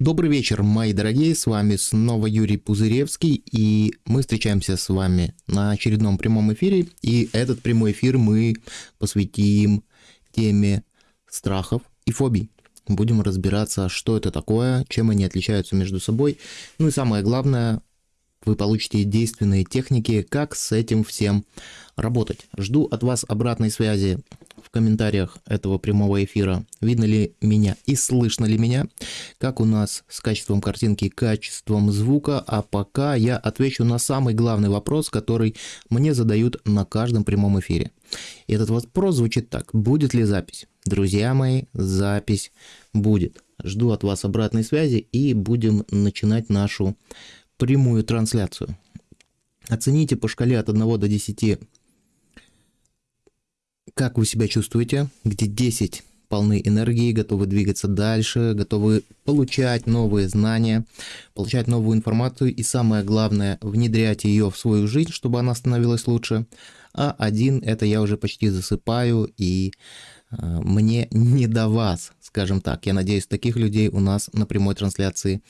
Добрый вечер, мои дорогие, с вами снова Юрий Пузыревский, и мы встречаемся с вами на очередном прямом эфире, и этот прямой эфир мы посвятим теме страхов и фобий. Будем разбираться, что это такое, чем они отличаются между собой, ну и самое главное, вы получите действенные техники, как с этим всем работать. Жду от вас обратной связи в комментариях этого прямого эфира, видно ли меня и слышно ли меня, как у нас с качеством картинки, качеством звука, а пока я отвечу на самый главный вопрос, который мне задают на каждом прямом эфире. И этот вопрос звучит так, будет ли запись? Друзья мои, запись будет. Жду от вас обратной связи и будем начинать нашу прямую трансляцию. Оцените по шкале от 1 до 10 как вы себя чувствуете, где 10 полны энергии, готовы двигаться дальше, готовы получать новые знания, получать новую информацию и самое главное, внедрять ее в свою жизнь, чтобы она становилась лучше. А один это я уже почти засыпаю и э, мне не до вас, скажем так. Я надеюсь, таких людей у нас на прямой трансляции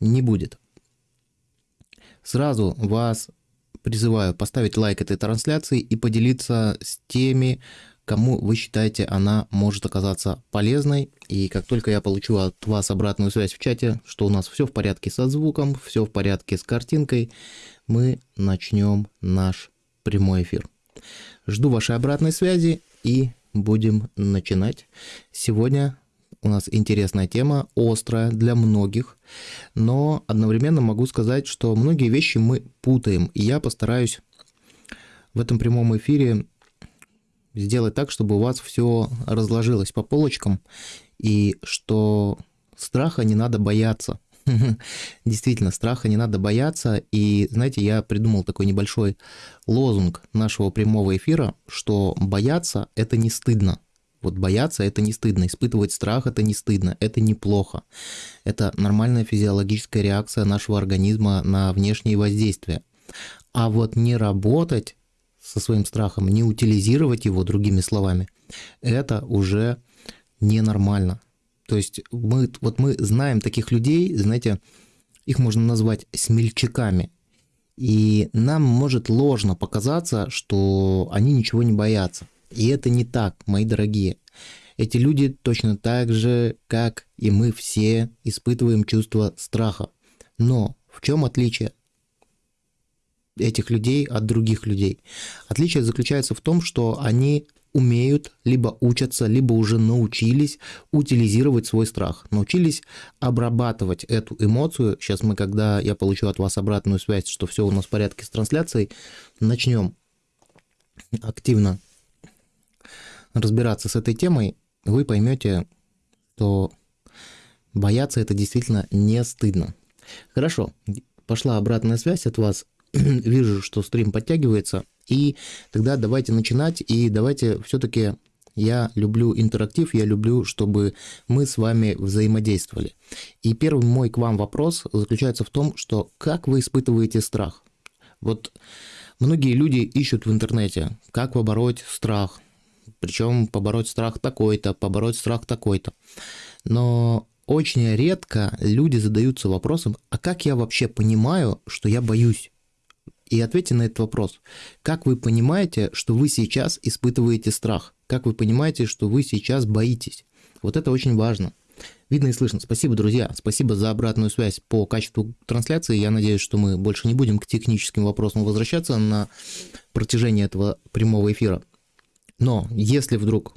не будет. Сразу вас призываю поставить лайк этой трансляции и поделиться с теми, кому вы считаете она может оказаться полезной. И как только я получу от вас обратную связь в чате, что у нас все в порядке со звуком, все в порядке с картинкой, мы начнем наш прямой эфир. Жду вашей обратной связи и будем начинать. Сегодня у нас интересная тема, острая для многих, но одновременно могу сказать, что многие вещи мы путаем, и я постараюсь в этом прямом эфире сделать так, чтобы у вас все разложилось по полочкам, и что страха не надо бояться. Действительно, страха не надо бояться. И, знаете, я придумал такой небольшой лозунг нашего прямого эфира, что бояться – это не стыдно. Вот бояться – это не стыдно, испытывать страх – это не стыдно, это неплохо. Это нормальная физиологическая реакция нашего организма на внешние воздействия. А вот не работать со своим страхом, не утилизировать его, другими словами, это уже ненормально. То есть мы, вот мы знаем таких людей, знаете, их можно назвать смельчаками. И нам может ложно показаться, что они ничего не боятся. И это не так, мои дорогие. Эти люди точно так же, как и мы все, испытываем чувство страха. Но в чем отличие? этих людей от других людей. Отличие заключается в том, что они умеют, либо учатся, либо уже научились утилизировать свой страх, научились обрабатывать эту эмоцию. Сейчас мы, когда я получу от вас обратную связь, что все у нас в порядке с трансляцией, начнем активно разбираться с этой темой, вы поймете, что бояться это действительно не стыдно. Хорошо, пошла обратная связь от вас. вижу, что стрим подтягивается, и тогда давайте начинать, и давайте все-таки я люблю интерактив, я люблю, чтобы мы с вами взаимодействовали. И первый мой к вам вопрос заключается в том, что как вы испытываете страх? Вот многие люди ищут в интернете, как побороть страх, причем побороть страх такой-то, побороть страх такой-то. Но очень редко люди задаются вопросом, а как я вообще понимаю, что я боюсь? И ответьте на этот вопрос. Как вы понимаете, что вы сейчас испытываете страх? Как вы понимаете, что вы сейчас боитесь? Вот это очень важно. Видно и слышно. Спасибо, друзья. Спасибо за обратную связь по качеству трансляции. Я надеюсь, что мы больше не будем к техническим вопросам возвращаться на протяжении этого прямого эфира. Но если вдруг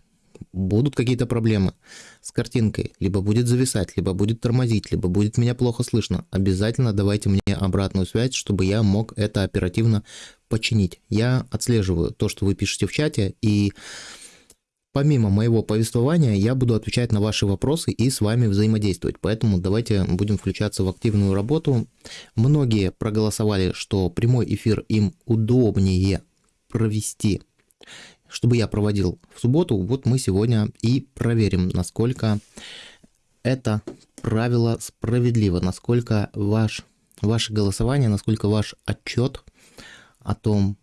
будут какие-то проблемы с картинкой, либо будет зависать, либо будет тормозить, либо будет меня плохо слышно, обязательно давайте мне обратную связь, чтобы я мог это оперативно починить. Я отслеживаю то, что вы пишете в чате, и помимо моего повествования я буду отвечать на ваши вопросы и с вами взаимодействовать. Поэтому давайте будем включаться в активную работу. Многие проголосовали, что прямой эфир им удобнее провести чтобы я проводил в субботу, вот мы сегодня и проверим, насколько это правило справедливо, насколько ваш, ваше голосование, насколько ваш отчет о том,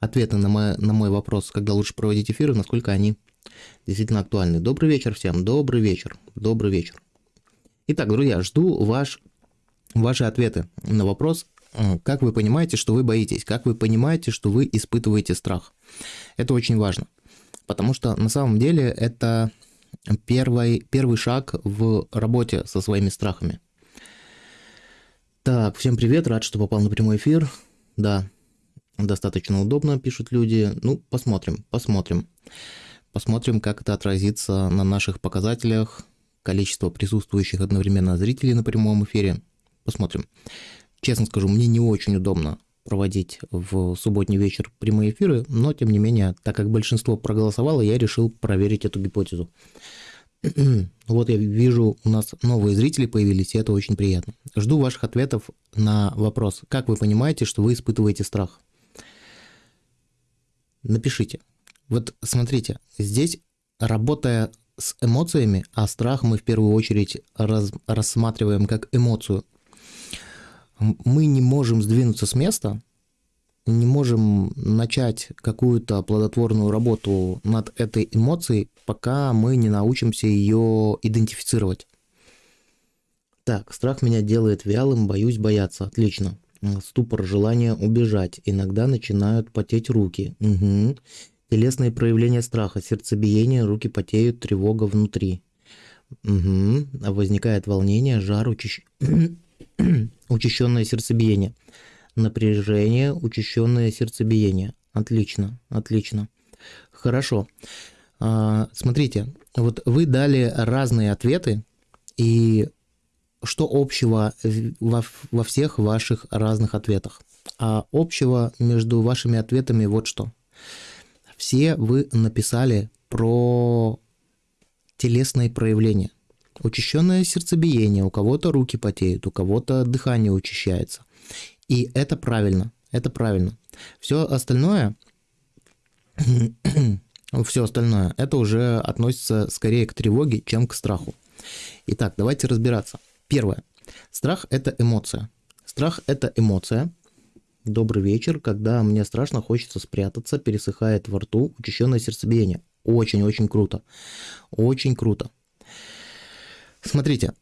ответы на мой, на мой вопрос, когда лучше проводить эфиры, насколько они действительно актуальны. Добрый вечер всем, добрый вечер, добрый вечер. Итак, друзья, жду ваш, ваши ответы на вопрос, как вы понимаете, что вы боитесь, как вы понимаете, что вы испытываете страх. Это очень важно, потому что на самом деле это первый, первый шаг в работе со своими страхами. Так, всем привет, рад, что попал на прямой эфир. Да, достаточно удобно, пишут люди. Ну, посмотрим, посмотрим. Посмотрим, как это отразится на наших показателях, количество присутствующих одновременно зрителей на прямом эфире. Посмотрим. Честно скажу, мне не очень удобно проводить в субботний вечер прямые эфиры, но тем не менее, так как большинство проголосовало, я решил проверить эту гипотезу. Вот я вижу, у нас новые зрители появились, и это очень приятно. Жду ваших ответов на вопрос, как вы понимаете, что вы испытываете страх. Напишите. Вот смотрите, здесь работая с эмоциями, а страх мы в первую очередь раз, рассматриваем как эмоцию, мы не можем сдвинуться с места, не можем начать какую-то плодотворную работу над этой эмоцией, пока мы не научимся ее идентифицировать. Так, страх меня делает вялым, боюсь бояться. Отлично. Ступор, желание убежать. Иногда начинают потеть руки. Угу. Телесные проявления страха, сердцебиение, руки потеют, тревога внутри. Угу. Возникает волнение, жар, учащ... учащенное сердцебиение напряжение, учащенное сердцебиение. Отлично, отлично. Хорошо. А, смотрите, вот вы дали разные ответы, и что общего во, во всех ваших разных ответах? А общего между вашими ответами вот что. Все вы написали про телесные проявления. Учащенное сердцебиение, у кого-то руки потеют, у кого-то дыхание учащается. И это правильно, это правильно. Все остальное, все остальное, это уже относится скорее к тревоге, чем к страху. Итак, давайте разбираться. Первое. Страх – это эмоция. Страх – это эмоция. Добрый вечер, когда мне страшно, хочется спрятаться, пересыхает во рту, учащенное сердцебиение. Очень-очень круто. Очень круто. Смотрите,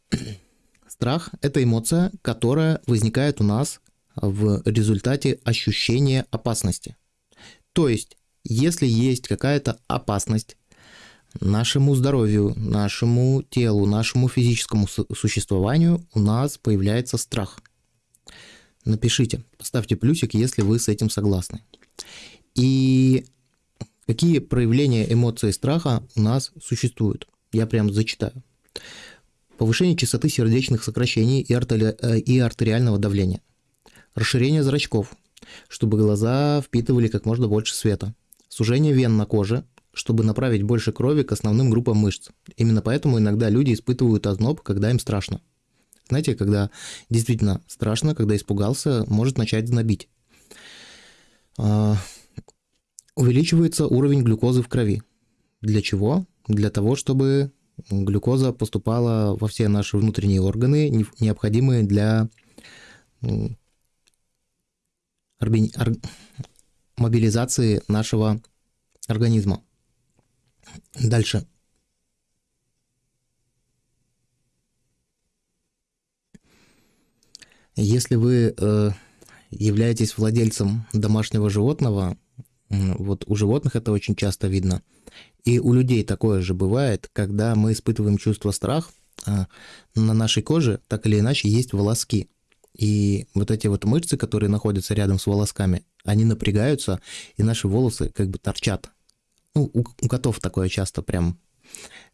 страх – это эмоция, которая возникает у нас в результате ощущения опасности. То есть, если есть какая-то опасность нашему здоровью, нашему телу, нашему физическому существованию, у нас появляется страх. Напишите, поставьте плюсик, если вы с этим согласны. И какие проявления эмоции страха у нас существуют? Я прям зачитаю. Повышение частоты сердечных сокращений и, артери... Э, и артериального давления – Расширение зрачков, чтобы глаза впитывали как можно больше света. Сужение вен на коже, чтобы направить больше крови к основным группам мышц. Именно поэтому иногда люди испытывают озноб, когда им страшно. Знаете, когда действительно страшно, когда испугался, может начать знобить. А, увеличивается уровень глюкозы в крови. Для чего? Для того, чтобы глюкоза поступала во все наши внутренние органы, необходимые для мобилизации нашего организма. Дальше. Если вы э, являетесь владельцем домашнего животного, вот у животных это очень часто видно, и у людей такое же бывает, когда мы испытываем чувство страха, э, на нашей коже так или иначе есть волоски. И вот эти вот мышцы, которые находятся рядом с волосками, они напрягаются, и наши волосы как бы торчат. Ну, у, у котов такое часто прям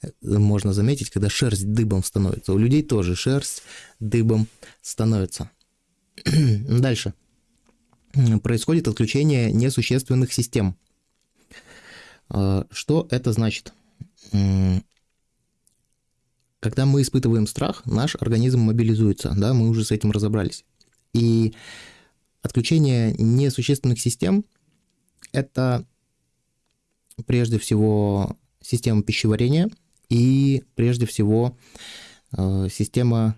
э, можно заметить, когда шерсть дыбом становится. У людей тоже шерсть дыбом становится. Дальше. Происходит отключение несущественных систем. А, что это значит? Когда мы испытываем страх, наш организм мобилизуется, да, мы уже с этим разобрались. И отключение несущественных систем – это прежде всего система пищеварения и прежде всего э, система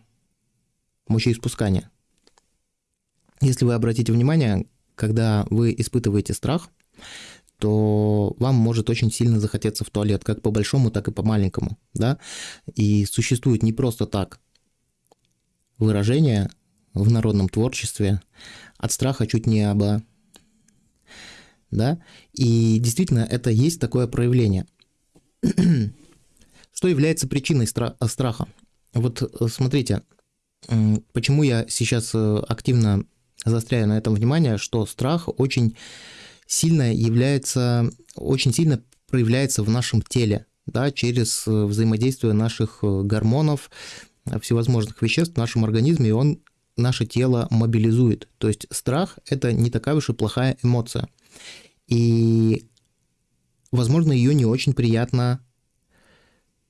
мочеиспускания. Если вы обратите внимание, когда вы испытываете страх, то вам может очень сильно захотеться в туалет, как по большому, так и по маленькому, да, и существует не просто так выражение в народном творчестве «от страха чуть не оба». Да? И действительно, это есть такое проявление. Что является причиной стра- страха? Вот э, смотрите, почему я сейчас э, активно заостряю на этом внимание, что страх очень сильно является, очень сильно проявляется в нашем теле, да, через э, взаимодействие наших гормонов, всевозможных веществ в нашем организме, и он наше тело мобилизует. То есть страх – это не такая уж и плохая эмоция. И, возможно, ее не очень приятно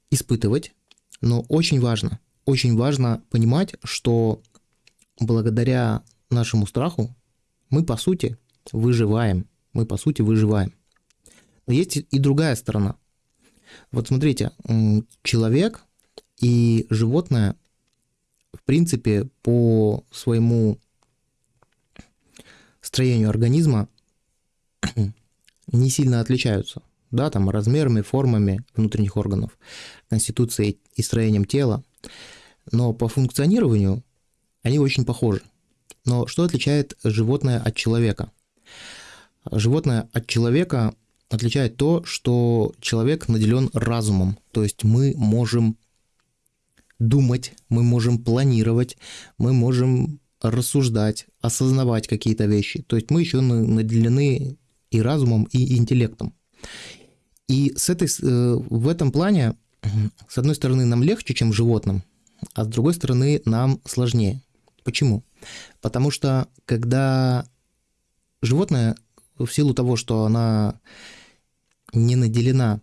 испытывать, но очень важно, очень важно понимать, что благодаря нашему страху мы, по сути, выживаем. Мы, по сути, выживаем. Но есть и другая сторона. Вот смотрите, человек и животное, в принципе, по своему строению организма не сильно отличаются да, там размерами, формами внутренних органов, конституцией и строением тела, но по функционированию они очень похожи. Но что отличает животное от человека? Животное от человека отличает то, что человек наделен разумом, то есть мы можем думать, мы можем планировать, мы можем рассуждать, осознавать какие-то вещи. То есть мы еще наделены и разумом, и интеллектом. И с этой, э, в этом плане, с одной стороны, нам легче, чем животным, а с другой стороны, нам сложнее. Почему? Потому что когда животное, в силу того, что она не наделена,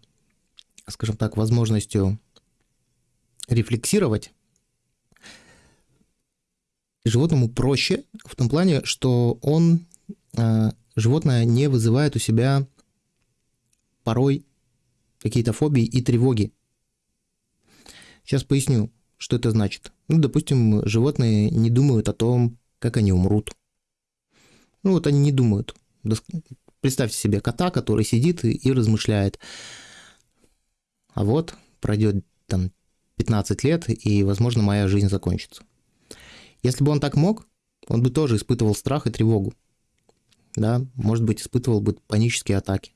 скажем так, возможностью рефлексировать, животному проще в том плане, что он, э, животное не вызывает у себя порой какие-то фобии и тревоги. Сейчас поясню, что это значит. Ну, допустим, животные не думают о том, как они умрут. Ну, вот они не думают. Представьте себе кота, который сидит и, размышляет. А вот пройдет там 15 лет, и, возможно, моя жизнь закончится. Если бы он так мог, он бы тоже испытывал страх и тревогу. Да, может быть, испытывал бы панические атаки.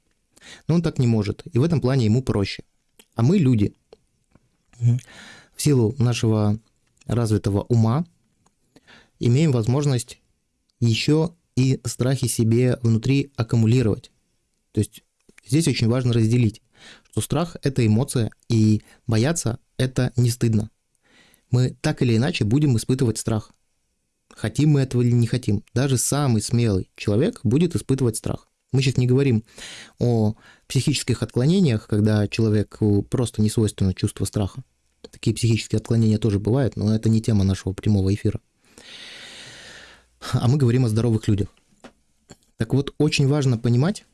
Но он так не может, и в этом плане ему проще. А мы люди. Силу нашего развитого ума имеем возможность еще и страхи себе внутри аккумулировать. То есть здесь очень важно разделить, что страх – это эмоция, и бояться – это не стыдно. Мы так или иначе будем испытывать страх. Хотим мы этого или не хотим. Даже самый смелый человек будет испытывать страх. Мы сейчас не говорим о психических отклонениях, когда человеку просто не свойственно чувство страха. Такие психические отклонения тоже бывают, но это не тема нашего прямого эфира. А мы говорим о здоровых людях. Так вот, очень важно понимать,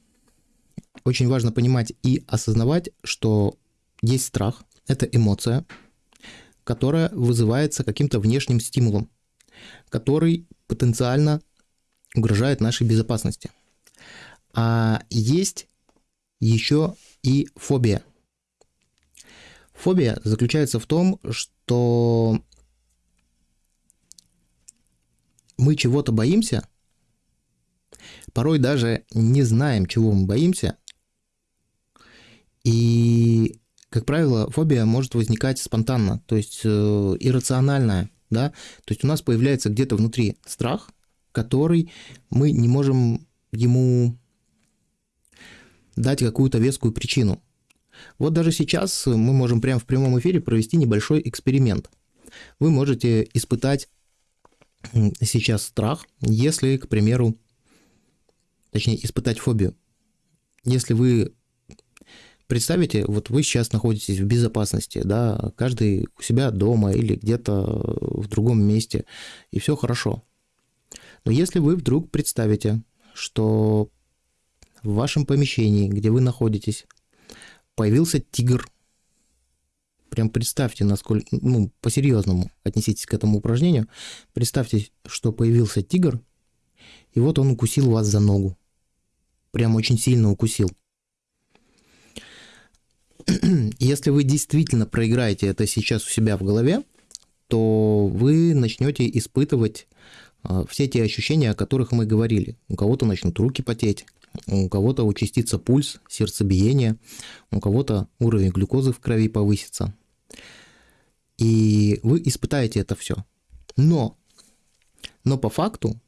очень важно понимать и осознавать, что есть страх, это эмоция, которая вызывается каким-то внешним стимулом, который потенциально угрожает нашей безопасности. А есть еще и фобия. Фобия заключается в том, что мы чего-то боимся, порой даже не знаем, чего мы боимся, и, как правило, фобия может возникать спонтанно, то есть э, иррациональная, да, то есть у нас появляется где-то внутри страх, который мы не можем ему дать какую-то вескую причину. Вот даже сейчас мы можем прямо в прямом эфире провести небольшой эксперимент. Вы можете испытать сейчас страх, если, к примеру, точнее, испытать фобию. Если вы представите, вот вы сейчас находитесь в безопасности, да, каждый у себя дома или где-то в другом месте, и все хорошо. Но если вы вдруг представите, что в вашем помещении, где вы находитесь, появился тигр. Прям представьте, насколько, ну, по-серьезному отнеситесь к этому упражнению. Представьте, что появился тигр, и вот он укусил вас за ногу. Прям очень сильно укусил. Если вы действительно проиграете это сейчас у себя в голове, то вы начнете испытывать а, все те ощущения, о которых мы говорили. У кого-то начнут руки потеть, у кого-то участится пульс, сердцебиение, у кого-то уровень глюкозы в крови повысится. И вы испытаете это все. Но, но по факту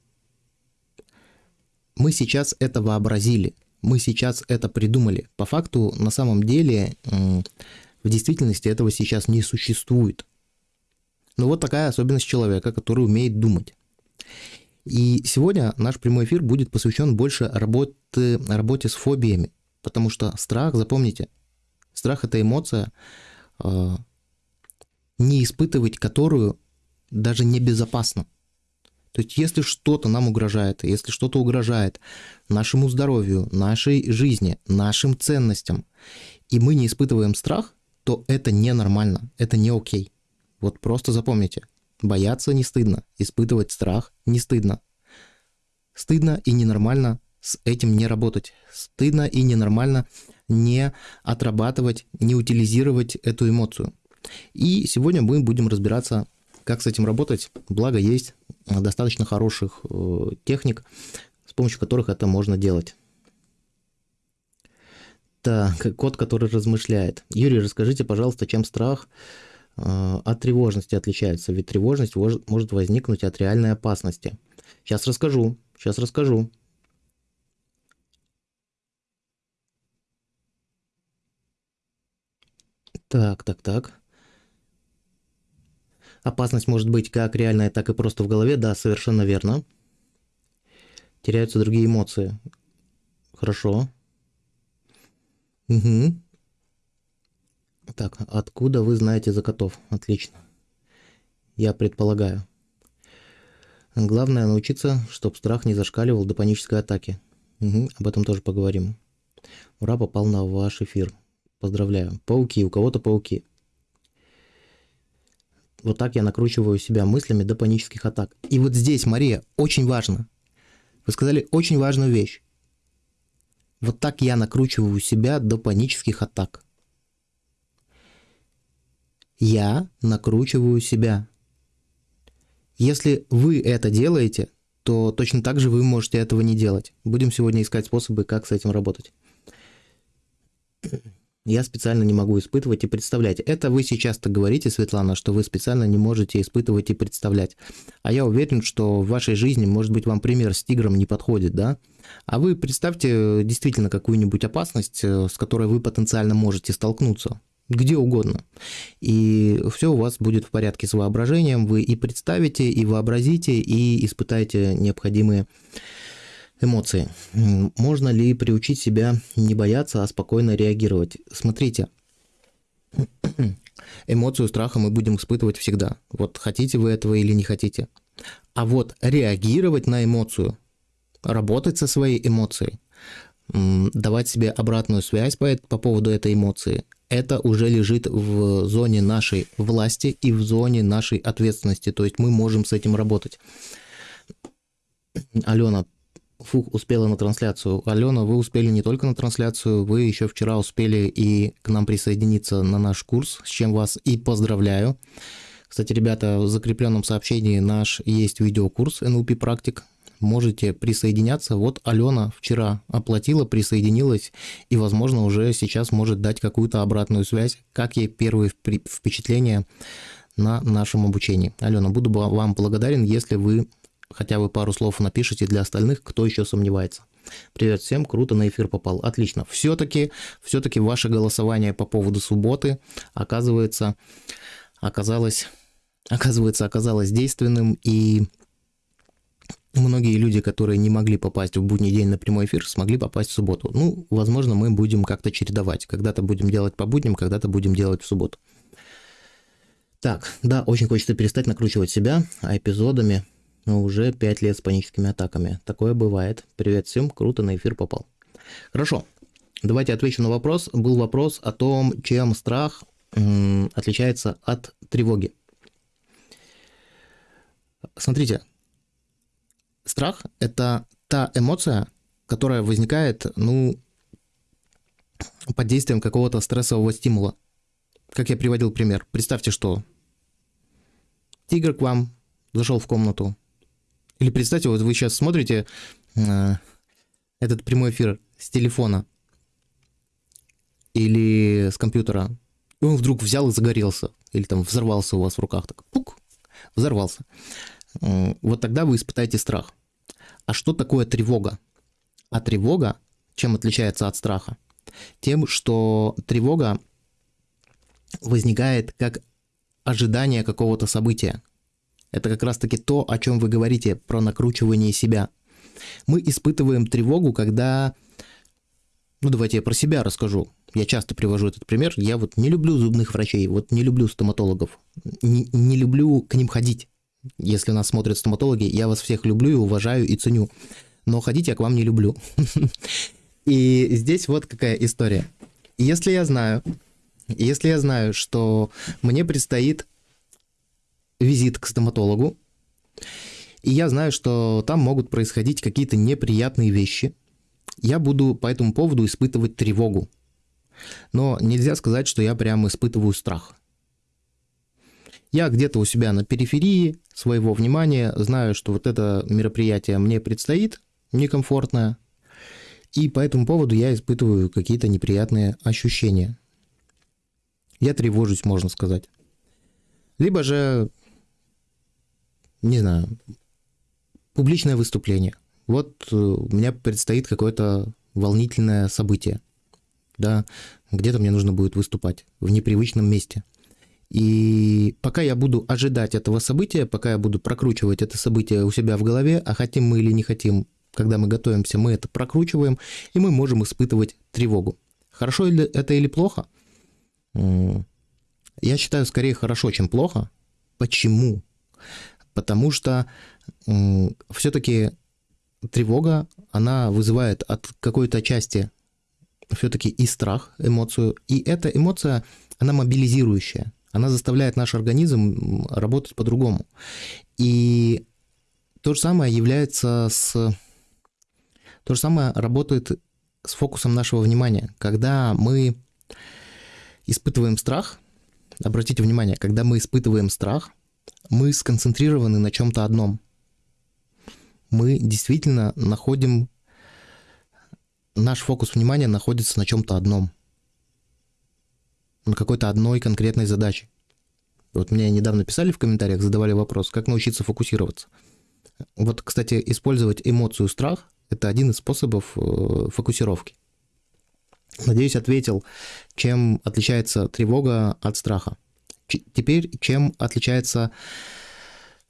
мы сейчас это вообразили, мы сейчас это придумали. По факту, на самом деле, в действительности этого сейчас не существует. Но вот такая особенность человека, который умеет думать. И сегодня наш прямой эфир будет посвящен больше работе, работе с фобиями, потому что страх, запомните, страх это эмоция, э, не испытывать которую даже небезопасно. То есть если что-то нам угрожает, если что-то угрожает нашему здоровью, нашей жизни, нашим ценностям, и мы не испытываем страх, то это ненормально, это не окей. Вот просто запомните, бояться не стыдно, испытывать страх не стыдно. Стыдно и ненормально с этим не работать. Стыдно и ненормально не отрабатывать, не утилизировать эту эмоцию. И сегодня мы будем разбираться, как с этим работать. Благо есть достаточно хороших э, техник, с помощью которых это можно делать. Так, кот, который размышляет. Юрий, расскажите, пожалуйста, чем страх от тревожности отличается, ведь тревожность может возникнуть от реальной опасности. Сейчас расскажу, сейчас расскажу. Так, так, так. Опасность может быть как реальная, так и просто в голове. Да, совершенно верно. Теряются другие эмоции. Хорошо. Угу. Так, откуда вы знаете за котов? Отлично. Я предполагаю. Главное научиться, чтобы страх не зашкаливал до панической атаки. Угу, об этом тоже поговорим. Ура, попал на ваш эфир. Поздравляю. Пауки, у кого-то пауки. Вот так я накручиваю себя мыслями до панических атак. И вот здесь, Мария, очень важно. Вы сказали очень важную вещь. Вот так я накручиваю себя до панических атак я накручиваю себя. Если вы это делаете, то точно так же вы можете этого не делать. Будем сегодня искать способы, как с этим работать. Я специально не могу испытывать и представлять. Это вы сейчас-то говорите, Светлана, что вы специально не можете испытывать и представлять. А я уверен, что в вашей жизни, может быть, вам пример с тигром не подходит, да? А вы представьте действительно какую-нибудь опасность, э, с которой вы потенциально можете столкнуться где угодно. И все у вас будет в порядке с воображением. Вы и представите, и вообразите, и испытаете необходимые эмоции. Можно ли приучить себя не бояться, а спокойно реагировать? Смотрите, эмоцию страха мы будем испытывать всегда. Вот хотите вы этого или не хотите. А вот реагировать на эмоцию, работать со своей эмоцией, давать себе обратную связь по, по поводу этой эмоции, это уже лежит в зоне нашей власти и в зоне нашей ответственности. То есть мы можем с этим работать. Алена, фух, успела на трансляцию. Алена, вы успели не только на трансляцию, вы еще вчера успели и к нам присоединиться на наш курс, с чем вас и поздравляю. Кстати, ребята, в закрепленном сообщении наш есть видеокурс NLP практик можете присоединяться. Вот Алена вчера оплатила, присоединилась и, возможно, уже сейчас может дать какую-то обратную связь, как ей первые впечатления на нашем обучении. Алена, буду вам благодарен, если вы хотя бы пару слов напишите для остальных, кто еще сомневается. Привет всем, круто на эфир попал. Отлично. Все-таки, все-таки ваше голосование по поводу субботы оказывается, оказалось, оказывается, оказалось действенным и многие люди, которые не могли попасть в будний день на прямой эфир, смогли попасть в субботу. Ну, возможно, мы будем как-то чередовать. Когда-то будем делать по будням, когда-то будем делать в субботу. Так, да, очень хочется перестать накручивать себя эпизодами, но уже 5 лет с паническими атаками. Такое бывает. Привет всем, круто на эфир попал. Хорошо, давайте отвечу на вопрос. Был вопрос о том, чем страх отличается от тревоги. Смотрите, Страх – это та эмоция, которая возникает, ну, под действием какого-то стрессового стимула. Как я приводил пример. Представьте, что тигр к вам зашел в комнату. Или представьте, вот вы сейчас смотрите э, этот прямой эфир с телефона или с компьютера, и он вдруг взял и загорелся, или там взорвался у вас в руках, так пук, взорвался. Вот тогда вы испытаете страх. А что такое тревога? А тревога чем отличается от страха? Тем, что тревога возникает как ожидание какого-то события. Это как раз-таки то, о чем вы говорите, про накручивание себя. Мы испытываем тревогу, когда... Ну, давайте я про себя расскажу. Я часто привожу этот пример. Я вот не люблю зубных врачей, вот не люблю стоматологов. Не, не люблю к ним ходить. Если нас смотрят стоматологи, я вас всех люблю и уважаю и ценю. Но ходить я к вам не люблю. И здесь вот какая история. Если я знаю, если я знаю, что мне предстоит визит к стоматологу, и я знаю, что там могут происходить какие-то неприятные вещи, я буду по этому поводу испытывать тревогу. Но нельзя сказать, что я прямо испытываю страх. Я где-то у себя на периферии своего внимания знаю, что вот это мероприятие мне предстоит, некомфортное, и по этому поводу я испытываю какие-то неприятные ощущения. Я тревожусь, можно сказать. Либо же, не знаю, публичное выступление. Вот э, у меня предстоит какое-то волнительное событие. Да, где-то мне нужно будет выступать в непривычном месте. И пока я буду ожидать этого события, пока я буду прокручивать это событие у себя в голове, а хотим мы или не хотим, когда мы готовимся, мы это прокручиваем, и мы можем испытывать тревогу. Хорошо это или плохо? Я считаю, скорее хорошо, чем плохо. Почему? Потому что все-таки тревога, она вызывает от какой-то части все-таки и страх, эмоцию, и эта эмоция, она мобилизирующая, она заставляет наш организм работать по-другому. И то же самое является с то же самое работает с фокусом нашего внимания. Когда мы испытываем страх, обратите внимание, когда мы испытываем страх, мы сконцентрированы на чем-то одном. Мы действительно находим, наш фокус внимания находится на чем-то одном, на какой-то одной конкретной задаче. Вот мне недавно писали в комментариях, задавали вопрос, как научиться фокусироваться. Вот, кстати, использовать эмоцию страх это один из способов э, фокусировки. Надеюсь, ответил, чем отличается тревога от страха. Теперь, чем отличается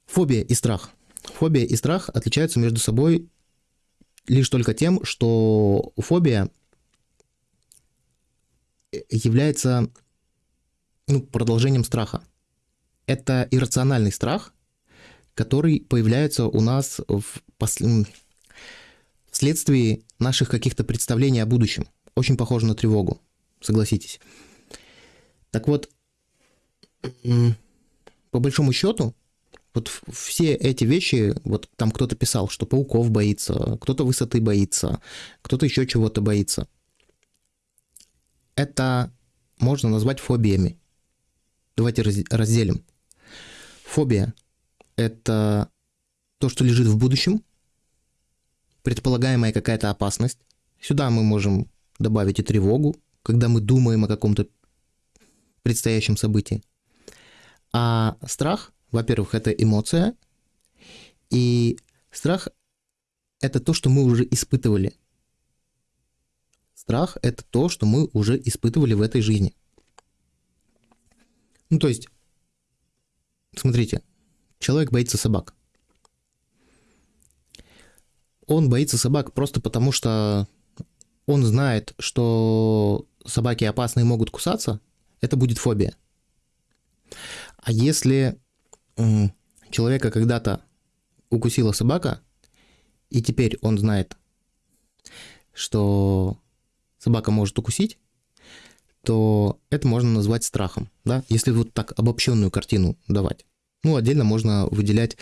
фобия и страх. Фобия и страх отличаются между собой лишь только тем, что фобия является ну, продолжением страха. Это иррациональный страх, который появляется у нас в, пос вследствие наших каких-то представлений о будущем. Очень похоже на тревогу, согласитесь. Так вот, по большому счету, вот все эти вещи, вот там кто-то писал, что пауков боится, кто-то высоты боится, кто-то еще чего-то боится. Это можно назвать фобиями. Давайте разделим. Фобия – это то, что лежит в будущем, предполагаемая какая-то опасность. Сюда мы можем добавить и тревогу, когда мы думаем о каком-то предстоящем событии. А страх, во-первых, это эмоция, и страх – это то, что мы уже испытывали. Страх – это то, что мы уже испытывали в этой жизни. Ну, то есть, смотрите, человек боится собак он боится собак просто потому, что он знает, что собаки опасные могут кусаться, это будет фобия. А если человека когда-то укусила собака, и теперь он знает, что собака может укусить, то это можно назвать страхом, да, если вот так обобщенную картину давать. Ну, отдельно можно выделять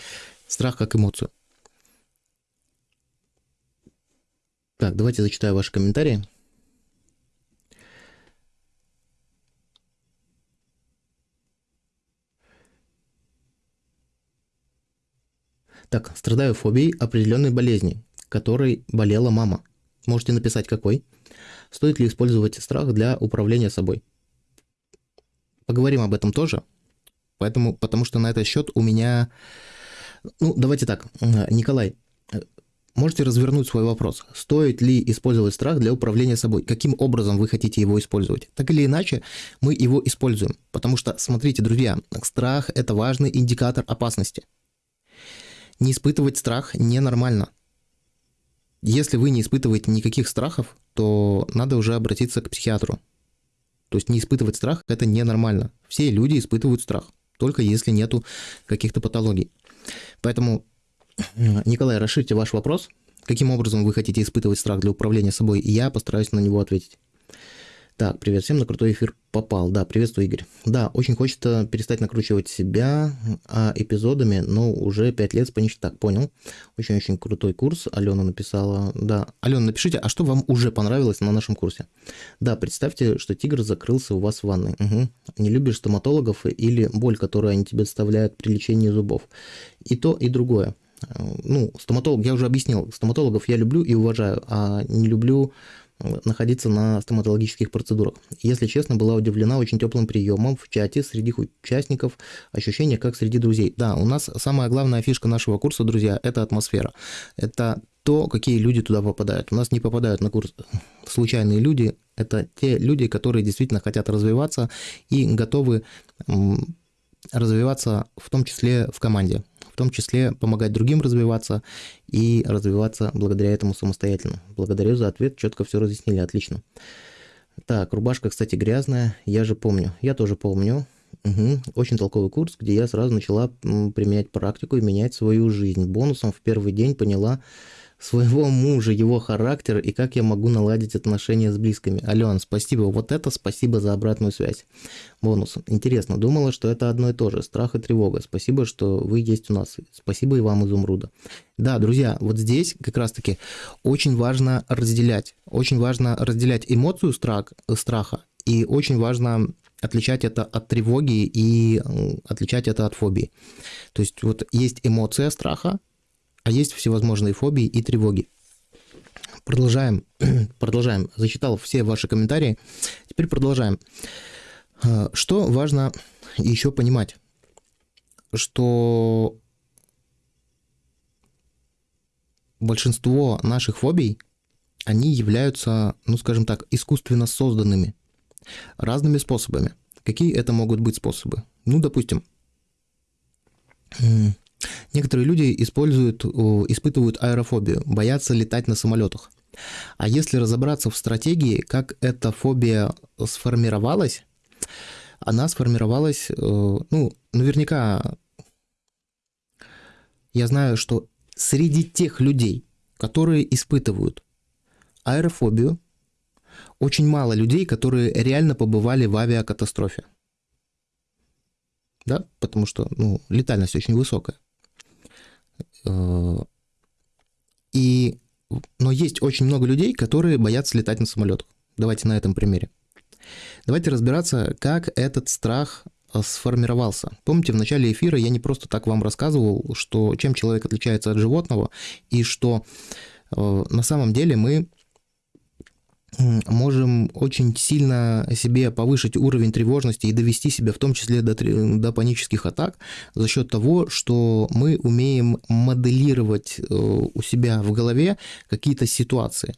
страх как эмоцию. Так, давайте зачитаю ваши комментарии. Так, страдаю фобией определенной болезни, которой болела мама. Можете написать какой. Стоит ли использовать страх для управления собой? Поговорим об этом тоже. Поэтому, потому что на этот счет у меня... Ну, давайте так, Николай, можете развернуть свой вопрос. Стоит ли использовать страх для управления собой? Каким образом вы хотите его использовать? Так или иначе, мы его используем. Потому что, смотрите, друзья, страх – это важный индикатор опасности. Не испытывать страх ненормально. Если вы не испытываете никаких страхов, то надо уже обратиться к психиатру. То есть не испытывать страх – это ненормально. Все люди испытывают страх, только если нету каких-то патологий. Поэтому, Николай, расширьте ваш вопрос. Каким образом вы хотите испытывать страх для управления собой, и я постараюсь на него ответить. Так, привет всем, на крутой эфир попал. Да, приветствую, Игорь. Да, очень хочется перестать накручивать себя а, эпизодами, но уже 5 лет спонич так, понял. Очень-очень крутой курс. Алена написала. Да, Алена, напишите, а что вам уже понравилось на нашем курсе? Да, представьте, что тигр закрылся у вас в ванной. Угу. Не любишь стоматологов или боль, которую они тебе доставляют при лечении зубов. И то, и другое ну, стоматолог, я уже объяснил, стоматологов я люблю и уважаю, а не люблю находиться на стоматологических процедурах. Если честно, была удивлена очень теплым приемом в чате среди участников, ощущение как среди друзей. Да, у нас самая главная фишка нашего курса, друзья, это атмосфера. Это то, какие люди туда попадают. У нас не попадают на курс случайные люди, это те люди, которые действительно хотят развиваться и готовы развиваться в том числе в команде том числе помогать другим развиваться и развиваться благодаря этому самостоятельно. Благодарю за ответ, четко все разъяснили, отлично. Так, рубашка, кстати, грязная, я же помню. Я тоже помню. Угу. Очень толковый курс, где я сразу начала применять практику и менять свою жизнь. Бонусом в первый день поняла, своего мужа, его характер и как я могу наладить отношения с близкими. Ален, спасибо. Вот это спасибо за обратную связь. Бонус. Интересно, думала, что это одно и то же. Страх и тревога. Спасибо, что вы есть у нас. Спасибо и вам, Изумруда. Да, друзья, вот здесь как раз-таки очень важно разделять. Очень важно разделять эмоцию страх, страха и очень важно отличать это от тревоги и отличать это от фобии. То есть вот есть эмоция страха, а есть всевозможные фобии и тревоги. Продолжаем, продолжаем. Зачитал все ваши комментарии. Теперь продолжаем. А, что важно еще понимать? Что большинство наших фобий, они являются, ну скажем так, искусственно созданными разными способами. Какие это могут быть способы? Ну, допустим, Некоторые люди используют, испытывают аэрофобию, боятся летать на самолетах. А если разобраться в стратегии, как эта фобия сформировалась, она сформировалась, э, ну, наверняка, я знаю, что среди тех людей, которые испытывают аэрофобию, очень мало людей, которые реально побывали в авиакатастрофе. Да, потому что ну, летальность очень высокая. Э, и, но есть очень много людей, которые боятся летать на самолетах. Давайте на этом примере. Давайте разбираться, как этот страх э, сформировался. Помните, в начале эфира я не просто так вам рассказывал, что чем человек отличается от животного, и что э, на самом деле мы можем очень сильно себе повышить уровень тревожности и довести себя в том числе до, до панических атак за счет того, что мы умеем моделировать э, у себя в голове какие-то ситуации.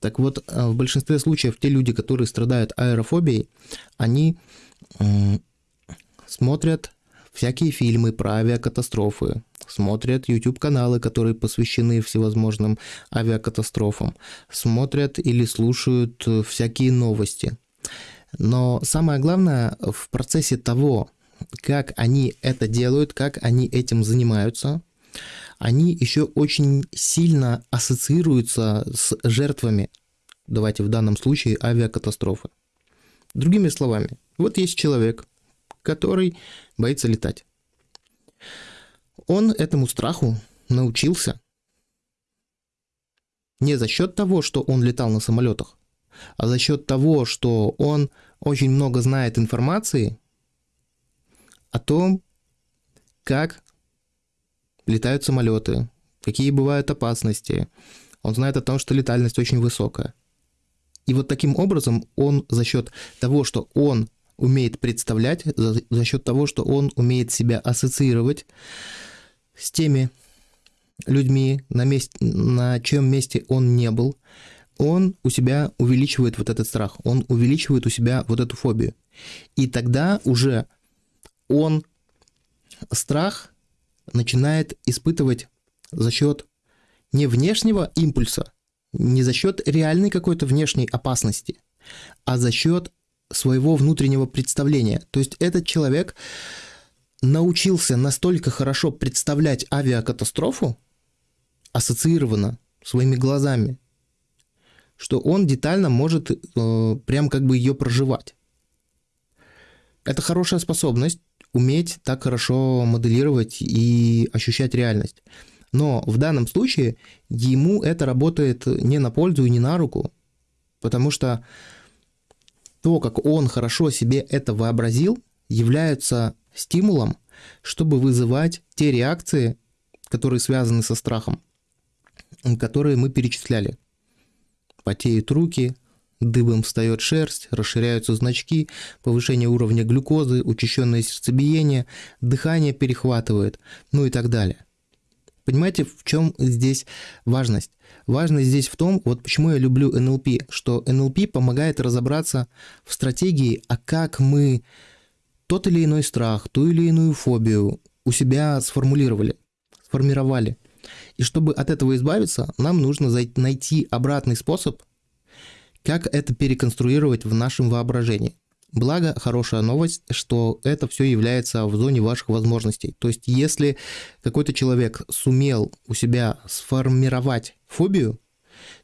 Так вот, э, в большинстве случаев те люди, которые страдают аэрофобией, они смотрят всякие фильмы про авиакатастрофы, смотрят YouTube-каналы, которые посвящены всевозможным авиакатастрофам, смотрят или слушают э, всякие новости. Но самое главное в процессе того, как они это делают, как они этим занимаются, они еще очень сильно ассоциируются с жертвами, давайте в данном случае авиакатастрофы. Другими словами, вот есть человек, который боится летать. Он этому страху научился не за счет того, что он летал на самолетах, а за счет того, что он очень много знает информации о том, как летают самолеты, какие бывают опасности. Он знает о том, что летальность очень высокая. И вот таким образом он за счет того, что он умеет представлять, за, за счет того, что он умеет себя ассоциировать с теми людьми, на, месте, на чем месте он не был, он у себя увеличивает вот этот страх, он увеличивает у себя вот эту фобию. И тогда уже он страх начинает испытывать за счет не внешнего импульса, не за счет реальной какой-то внешней опасности, а за счет своего внутреннего представления. То есть этот человек научился настолько хорошо представлять авиакатастрофу, ассоциированно своими глазами, что он детально может э, прям как бы ее проживать. Это хорошая способность уметь так хорошо моделировать и ощущать реальность. Но в данном случае ему это работает не на пользу и не на руку, потому что то, как он хорошо себе это вообразил, является стимулом, чтобы вызывать те реакции, которые связаны со страхом, которые мы перечисляли. Потеют руки, дыбом встает шерсть, расширяются значки, повышение уровня глюкозы, учащенное сердцебиение, дыхание перехватывает, ну и так далее. Понимаете, в чем здесь важность? Важность здесь в том, вот почему я люблю НЛП, что НЛП помогает разобраться в стратегии, а как мы тот или иной страх, ту или иную фобию у себя сформулировали, сформировали. И чтобы от этого избавиться, нам нужно найти обратный способ, как это переконструировать в нашем воображении. Благо, хорошая новость, что это все является в зоне ваших возможностей. То есть, если какой-то человек сумел у себя сформировать фобию,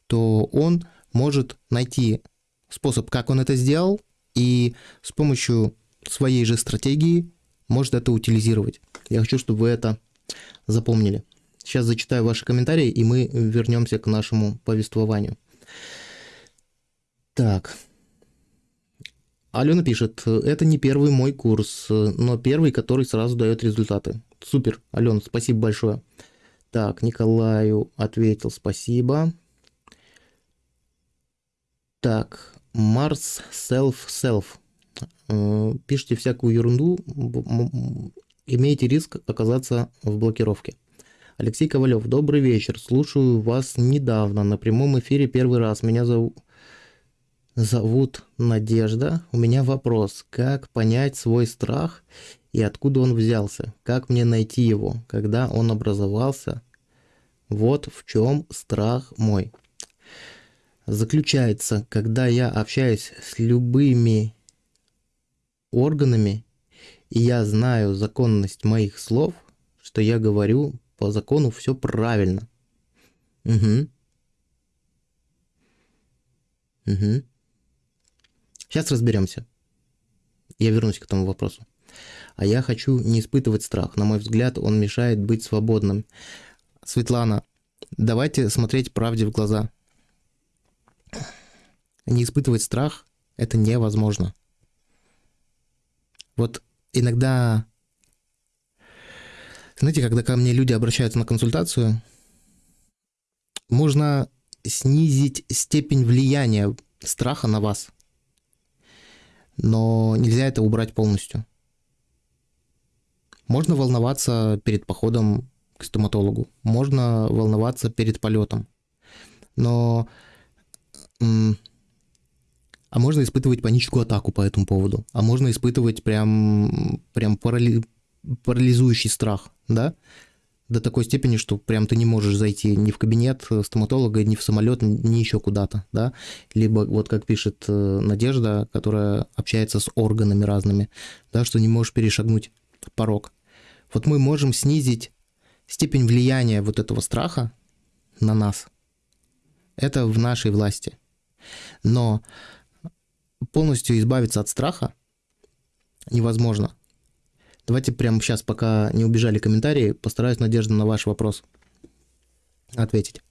то он может найти способ, как он это сделал, и с помощью своей же стратегии может это утилизировать. Я хочу, чтобы вы это запомнили. Сейчас зачитаю ваши комментарии, и мы вернемся к нашему повествованию. Так, Алена пишет, это не первый мой курс, но первый, который сразу дает результаты. Супер, Алена, спасибо большое. Так, Николаю ответил спасибо. Так, Марс Self Self. Э, пишите всякую ерунду, имеете риск оказаться в блокировке. Алексей Ковалев, добрый вечер. Слушаю вас недавно на прямом эфире первый раз. Меня зовут зовут Надежда. У меня вопрос, как понять свой страх и откуда он взялся? Как мне найти его, когда он образовался? Вот в чем страх мой. Заключается, когда я общаюсь с любыми органами, и я знаю законность моих слов, что я говорю по закону все правильно. Угу. Угу. Сейчас разберемся. Я вернусь к этому вопросу. А я хочу не испытывать страх. На мой взгляд, он мешает быть свободным. Светлана, давайте смотреть правде в глаза. Не испытывать страх – это невозможно. Вот иногда, знаете, когда ко мне люди обращаются на консультацию, можно снизить степень влияния страха на вас – но нельзя это убрать полностью. Можно волноваться перед походом к стоматологу, можно волноваться перед полетом, но... А можно испытывать паническую атаку по этому поводу, а можно испытывать прям, прям парали... парализующий страх, да? До такой степени, что прям ты не можешь зайти ни в кабинет стоматолога, ни в самолет, ни еще куда-то, да, либо вот как пишет э, Надежда, которая общается с органами разными, да, что не можешь перешагнуть порог. Вот мы можем снизить степень влияния вот этого страха на нас. Это в нашей власти. Но полностью избавиться от страха невозможно. Давайте прямо сейчас, пока не убежали комментарии, постараюсь, Надежда, на ваш вопрос ответить.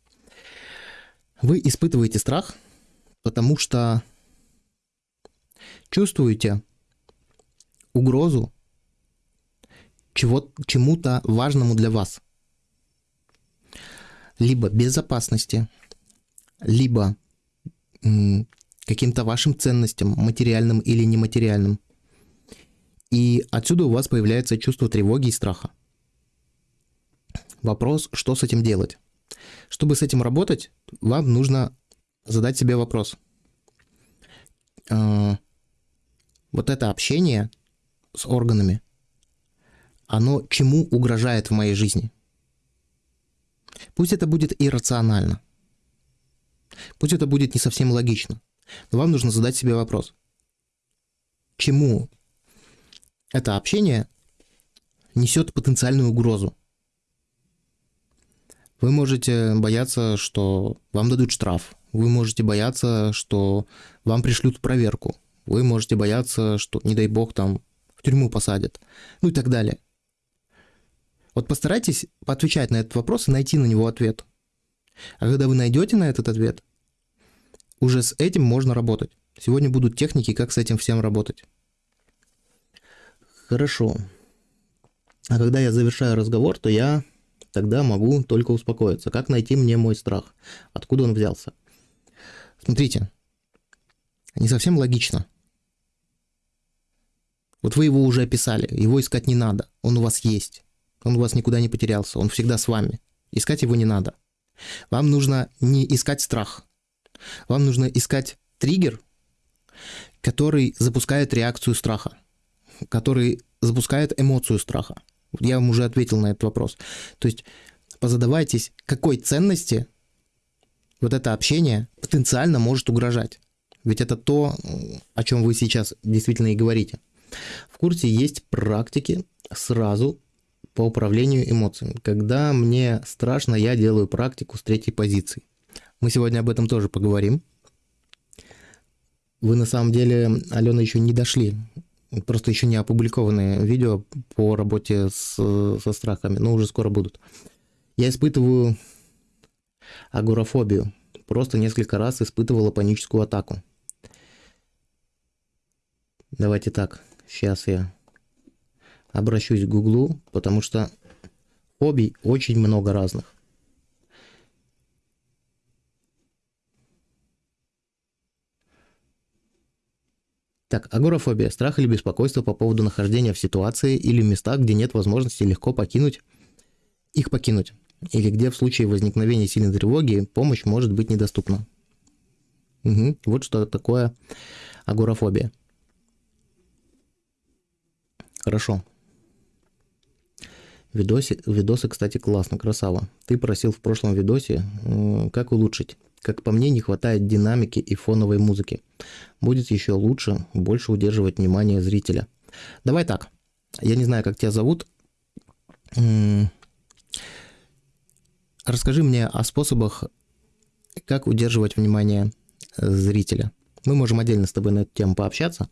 Вы испытываете страх, потому что чувствуете угрозу чего, чему-то важному для вас. либо безопасности, либо каким-то вашим ценностям, материальным или нематериальным. И отсюда у вас появляется чувство тревоги и страха. Вопрос, что с этим делать? Чтобы с этим работать, вам нужно задать себе вопрос. А, вот это общение с органами, оно чему угрожает в моей жизни? Пусть это будет иррационально. Пусть это будет не совсем логично. Но вам нужно задать себе вопрос. Чему это общение несет потенциальную угрозу? Вы можете бояться, что вам дадут штраф. Вы можете бояться, что вам пришлют проверку. Вы можете бояться, что, не дай бог, там в тюрьму посадят. Ну и так далее. Вот постарайтесь поотвечать на этот вопрос и найти на него ответ. А когда вы найдете на этот ответ, уже с этим можно работать. Сегодня будут техники, как с этим всем работать. Хорошо. А когда я завершаю разговор, то я тогда могу только успокоиться. Как найти мне мой страх? Откуда он взялся? Смотрите, не совсем логично. Вот вы его уже описали, его искать не надо, он у вас есть. Он у вас никуда не потерялся, он всегда с вами. Искать его не надо. Вам нужно не искать страх. Вам нужно искать триггер, который запускает реакцию страха, который запускает эмоцию страха. Я вам уже ответил на этот вопрос. То есть позадавайтесь, какой ценности вот это общение потенциально может угрожать. Ведь это то, о чем вы сейчас действительно и говорите. В курсе есть практики сразу по управлению эмоциями. Когда мне страшно, я делаю практику с третьей позиции. Мы сегодня об этом тоже поговорим. Вы на самом деле, Алена, еще не дошли Просто еще не опубликованные видео по работе с, со страхами, но уже скоро будут. Я испытываю агорафобию. Просто несколько раз испытывала паническую атаку. Давайте так, сейчас я обращусь к Гуглу, потому что фобий очень много разных. Так, агорафобия – страх или беспокойство по поводу нахождения в ситуации или местах, где нет возможности легко покинуть, их покинуть, или где в случае возникновения сильной тревоги помощь может быть недоступна. Угу. Вот что такое агорафобия. Хорошо. Видосы, видосы, кстати, классно, красава. Ты просил в прошлом видосе, как улучшить. Как по мне, не хватает динамики и фоновой музыки. Будет еще лучше, больше удерживать внимание зрителя. Давай так. Я не знаю, как тебя зовут. Расскажи мне о способах, как удерживать внимание зрителя. Мы можем отдельно с тобой на эту тему пообщаться.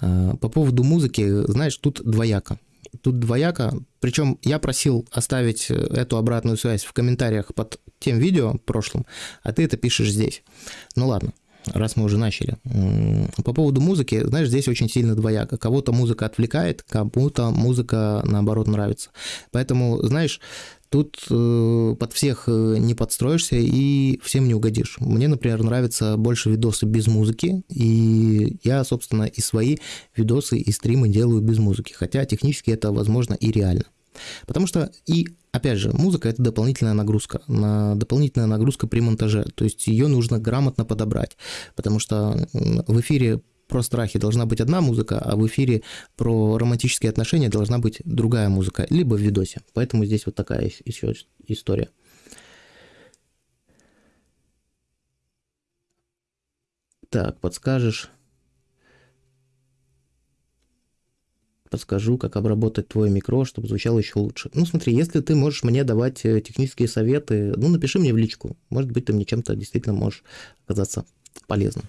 А, по поводу музыки, знаешь, тут двояко. Тут двояко. Причем я просил оставить эту обратную связь в комментариях под тем видео прошлым, а ты это пишешь здесь. Ну ладно, раз мы уже начали. По поводу музыки, знаешь, здесь очень сильно двояко. Кого-то музыка отвлекает, кому-то музыка, наоборот, нравится. Поэтому, знаешь, тут э, под всех э, не подстроишься и всем не угодишь. Мне, например, нравятся больше видосы без музыки, и я, собственно, и свои видосы и стримы делаю без музыки, хотя технически это возможно и реально. Потому что и Опять же, музыка это дополнительная нагрузка, дополнительная нагрузка при монтаже, то есть ее нужно грамотно подобрать, потому что в эфире про страхи должна быть одна музыка, а в эфире про романтические отношения должна быть другая музыка, либо в видосе. Поэтому здесь вот такая еще история. Так, подскажешь, подскажу, как обработать твой микро, чтобы звучало еще лучше. Ну, смотри, если ты можешь мне давать э, технические советы, ну, напиши мне в личку. Может быть, ты мне чем-то действительно можешь оказаться полезным.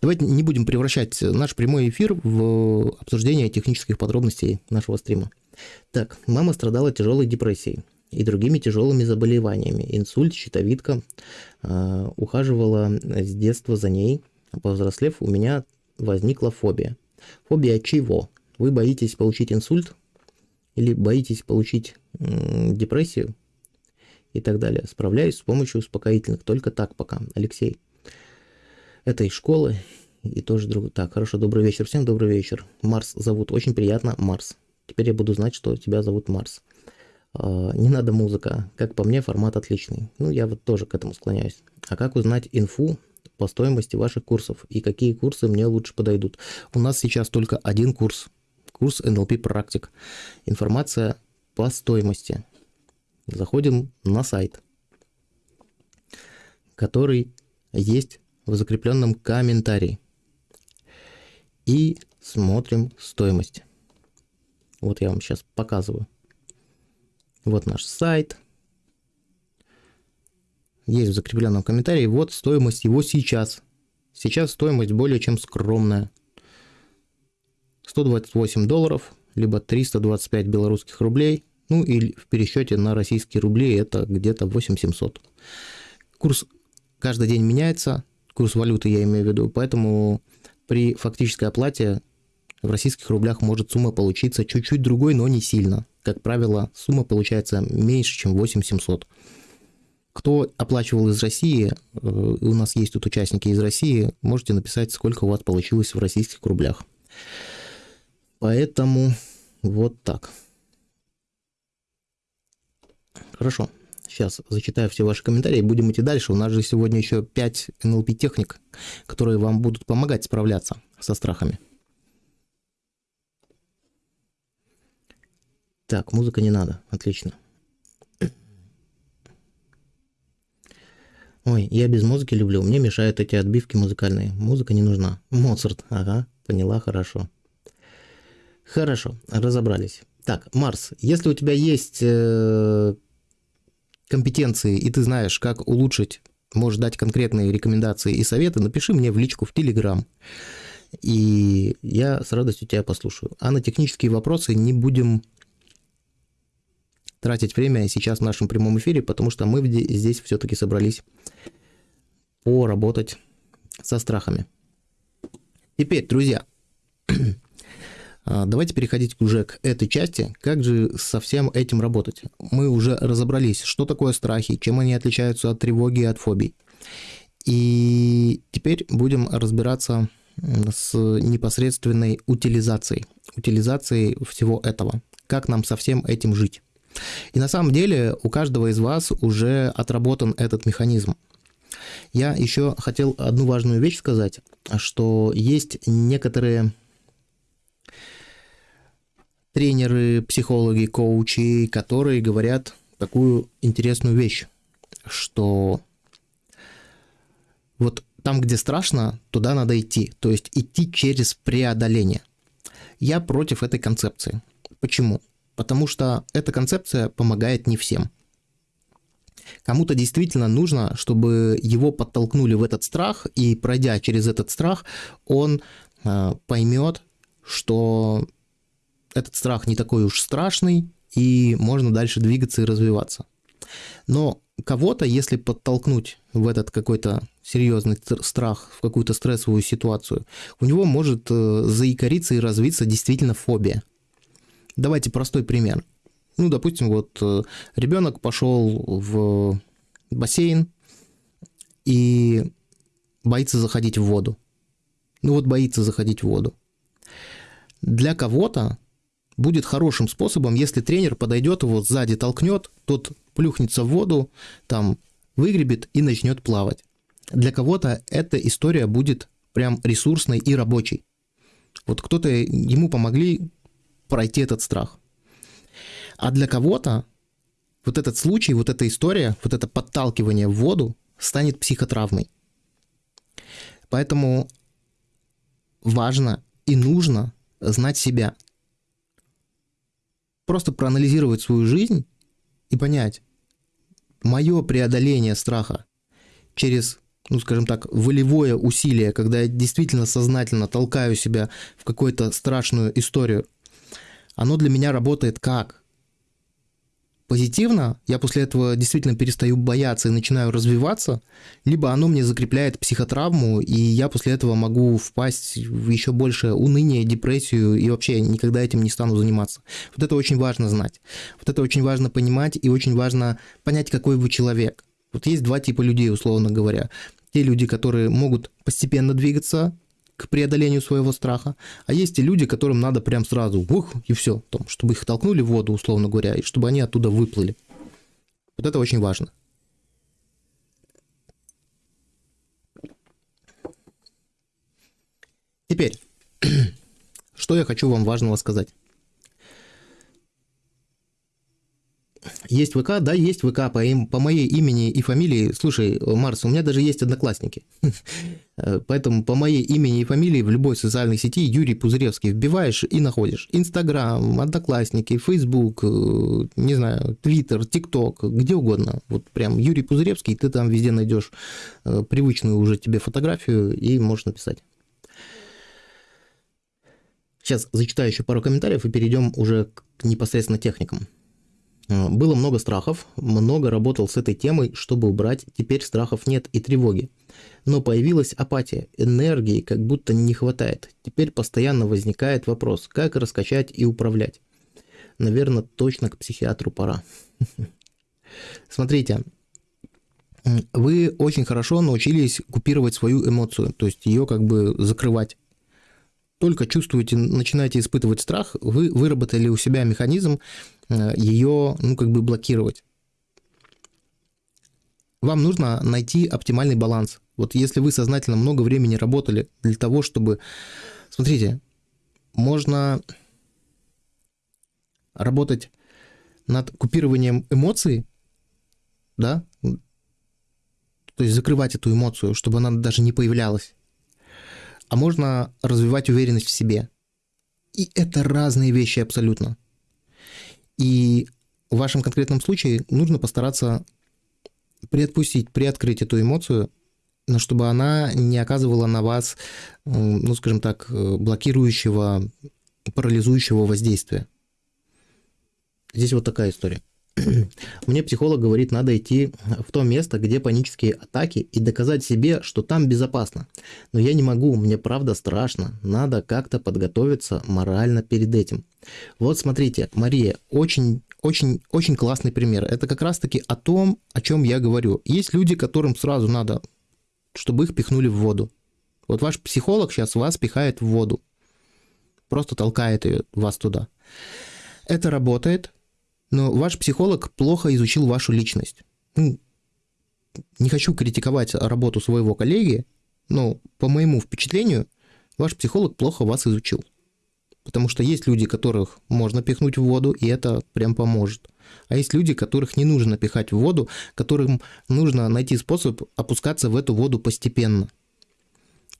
Давайте не будем превращать наш прямой эфир в обсуждение технических подробностей нашего стрима. Так, мама страдала тяжелой депрессией и другими тяжелыми заболеваниями. Инсульт, щитовидка. Э, ухаживала с детства за ней. Повзрослев, у меня возникла фобия. Фобия чего? Вы боитесь получить инсульт или боитесь получить депрессию и так далее. Справляюсь с помощью успокоительных. Только так пока. Алексей. Это из школы и тоже друг... Так, хорошо, добрый вечер. Всем добрый вечер. Марс зовут. Очень приятно, Марс. Теперь я буду знать, что тебя зовут Марс. А, не надо музыка. Как по мне, формат отличный. Ну, я вот тоже к этому склоняюсь. А как узнать инфу по стоимости ваших курсов и какие курсы мне лучше подойдут? У нас сейчас только один курс. Курс NLP практик. Информация по стоимости. Заходим на сайт, который есть в закрепленном комментарии. И смотрим стоимость. Вот я вам сейчас показываю. Вот наш сайт. Есть в закрепленном комментарии. Вот стоимость его сейчас. Сейчас стоимость более чем скромная. 128 долларов, либо 325 белорусских рублей. Ну и в пересчете на российские рубли это где-то 8700. Курс каждый день меняется, курс валюты я имею в виду, поэтому при фактической оплате в российских рублях может сумма получиться чуть-чуть другой, но не сильно. Как правило, сумма получается меньше, чем 8700. Кто оплачивал из России, э, у нас есть тут участники из России, можете написать, сколько у вас получилось в российских рублях. Поэтому вот так. Хорошо. Сейчас зачитаю все ваши комментарии будем идти дальше. У нас же сегодня еще 5 NLP техник, которые вам будут помогать справляться со страхами. Так, музыка не надо. Отлично. Ой, я без музыки люблю. Мне мешают эти отбивки музыкальные. Музыка не нужна. Моцарт. Ага, поняла, хорошо. Хорошо, разобрались. Так, Марс, если у тебя есть э, компетенции, и ты знаешь, как улучшить, можешь дать конкретные рекомендации и советы, напиши мне в личку в Телеграм. И я с радостью тебя послушаю. А на технические вопросы не будем тратить время сейчас в нашем прямом эфире, потому что мы здесь все-таки собрались поработать со страхами. Теперь, друзья, давайте переходить уже к этой части. Как же со всем этим работать? Мы уже разобрались, что такое страхи, чем они отличаются от тревоги и от фобий. И теперь будем разбираться с непосредственной утилизацией. Утилизацией всего этого. Как нам со всем этим жить. И на самом деле у каждого из вас уже отработан этот механизм. Я еще хотел одну важную вещь сказать, что есть некоторые тренеры, психологи, коучи, которые говорят такую интересную вещь, что вот там, где страшно, туда надо идти, то есть идти через преодоление. Я против этой концепции. Почему? Потому что эта концепция помогает не всем. Кому-то действительно нужно, чтобы его подтолкнули в этот страх, и пройдя через этот страх, он э, поймет, что этот страх не такой уж страшный, и можно дальше двигаться и развиваться. Но кого-то, если подтолкнуть в этот какой-то серьезный страх, в какую-то стрессовую ситуацию, у него может э, заикариться и развиться действительно фобия. Давайте простой пример. Ну, допустим, вот э, ребенок пошел в бассейн и боится заходить в воду. Ну вот боится заходить в воду. Для кого-то будет хорошим способом, если тренер подойдет его сзади, толкнет, тот плюхнется в воду, там выгребет и начнет плавать. Для кого-то эта история будет прям ресурсной и рабочей. Вот кто-то, ему помогли пройти этот страх. А для кого-то вот этот случай, вот эта история, вот это подталкивание в воду станет психотравмой. Поэтому важно и нужно знать себя – просто проанализировать свою жизнь и понять, мое преодоление страха через, ну скажем так, волевое усилие, когда я действительно сознательно толкаю себя в какую-то страшную историю, оно для меня работает как? Позитивно, я после этого действительно перестаю бояться и начинаю развиваться, либо оно мне закрепляет психотравму, и я после этого могу впасть в еще больше уныние, депрессию, и вообще никогда этим не стану заниматься. Вот это очень важно знать. Вот это очень важно понимать, и очень важно понять, какой вы человек. Вот есть два типа людей, условно говоря. Те люди, которые могут постепенно двигаться к преодолению своего страха, а есть и люди, которым надо прям сразу, ух, и все, том, чтобы их толкнули в воду, условно говоря, и чтобы они оттуда выплыли. Вот это очень важно. Теперь, что я хочу вам важного сказать. Есть ВК, да, есть ВК по, им, по моей имени и фамилии. Слушай, Марс, у меня даже есть одноклассники. Поэтому по моей имени и фамилии в любой социальной сети Юрий Пузыревский вбиваешь и находишь. Инстаграм, Одноклассники, Фейсбук, э, не знаю, Твиттер, ТикТок, где угодно. Вот прям Юрий Пузыревский, ты там везде найдешь э, привычную уже тебе фотографию и можешь написать. Сейчас зачитаю еще пару комментариев и перейдем уже к непосредственно техникам. Э, было много страхов, много работал с этой темой, чтобы убрать, теперь страхов нет и тревоги. Но появилась апатия, энергии как будто не хватает. Теперь постоянно возникает вопрос, как раскачать и управлять. Наверное, точно к психиатру пора. Смотрите, вы очень хорошо научились купировать свою эмоцию, то есть ее как бы закрывать только чувствуете, начинаете испытывать страх, вы выработали у себя механизм ее, ну, как бы блокировать. Вам нужно найти оптимальный баланс. Вот если вы сознательно много времени работали для того, чтобы... Смотрите, можно работать над купированием эмоций, да, то есть закрывать эту эмоцию, чтобы она даже не появлялась а можно развивать уверенность в себе. И это разные вещи абсолютно. И в вашем конкретном случае нужно постараться приотпустить, приоткрыть эту эмоцию, но чтобы она не оказывала на вас, ну, скажем так, блокирующего, парализующего воздействия. Здесь вот такая история. Мне психолог говорит, надо идти в то место, где панические атаки, и доказать себе, что там безопасно. Но я не могу, мне правда страшно. Надо как-то подготовиться морально перед этим. Вот смотрите, Мария, очень очень, очень классный пример. Это как раз-таки о том, о чем я говорю. Есть люди, которым сразу надо, чтобы их пихнули в воду. Вот ваш психолог сейчас вас пихает в воду. Просто толкает ее, вас туда. Это работает, но ваш психолог плохо изучил вашу личность. Ну, не хочу критиковать работу своего коллеги, но по моему впечатлению, ваш психолог плохо вас изучил. Потому что есть люди, которых можно пихнуть в воду, и это прям поможет. А есть люди, которых не нужно пихать в воду, которым нужно найти способ опускаться в эту воду постепенно –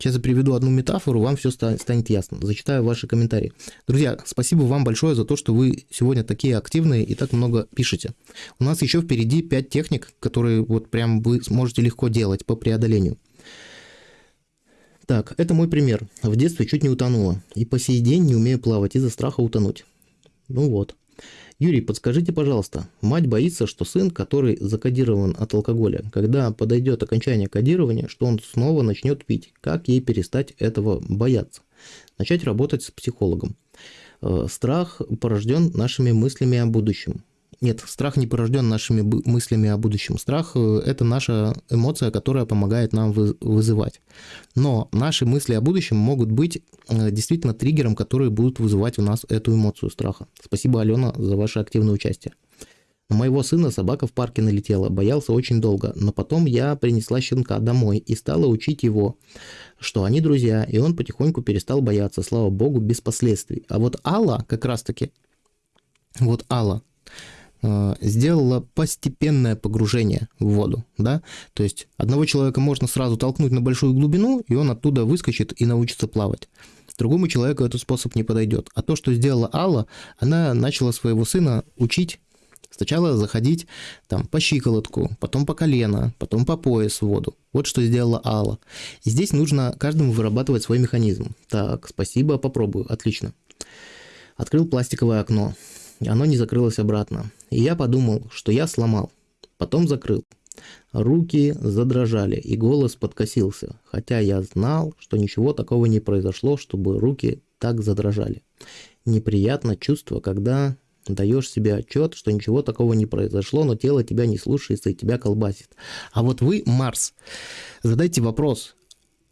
Сейчас я приведу одну метафору, вам все станет ясно. Зачитаю ваши комментарии. Друзья, спасибо вам большое за то, что вы сегодня такие активные и так много пишете. У нас еще впереди 5 техник, которые вот прям вы сможете легко делать по преодолению. Так, это мой пример. В детстве чуть не утонула. И по сей день не умею плавать из-за страха утонуть. Ну вот. Юрий, подскажите, пожалуйста, мать боится, что сын, который закодирован от алкоголя, когда подойдет окончание кодирования, что он снова начнет пить. Как ей перестать этого бояться? Начать работать с психологом. Э, страх порожден нашими мыслями о будущем. Нет, страх не порожден нашими мыслями о будущем. Страх э, – это наша эмоция, которая помогает нам вызывать. Но наши мысли о будущем могут быть э, действительно триггером, который будут вызывать у нас эту эмоцию страха. Спасибо, Алена, за ваше активное участие. На моего сына собака в парке налетела, боялся очень долго, но потом я принесла щенка домой и стала учить его, что они друзья, и он потихоньку перестал бояться, слава богу, без последствий. А вот Алла как раз-таки, вот Алла, сделала постепенное погружение в воду, да, то есть одного человека можно сразу толкнуть на большую глубину, и он оттуда выскочит и научится плавать. Другому человеку этот способ не подойдет. А то, что сделала Алла, она начала своего сына учить Сначала заходить там по щиколотку, потом по колено, потом по пояс в воду. Вот что сделала Алла. И здесь нужно каждому вырабатывать свой механизм. Так, спасибо, попробую. Отлично. Открыл пластиковое окно оно не закрылось обратно. И я подумал, что я сломал. Потом закрыл. Руки задрожали, и голос подкосился, хотя я знал, что ничего такого не произошло, чтобы руки так задрожали. Неприятно чувство, когда даешь себе отчет, что ничего такого не произошло, но тело тебя не слушается и тебя колбасит. А вот вы, Марс, задайте вопрос,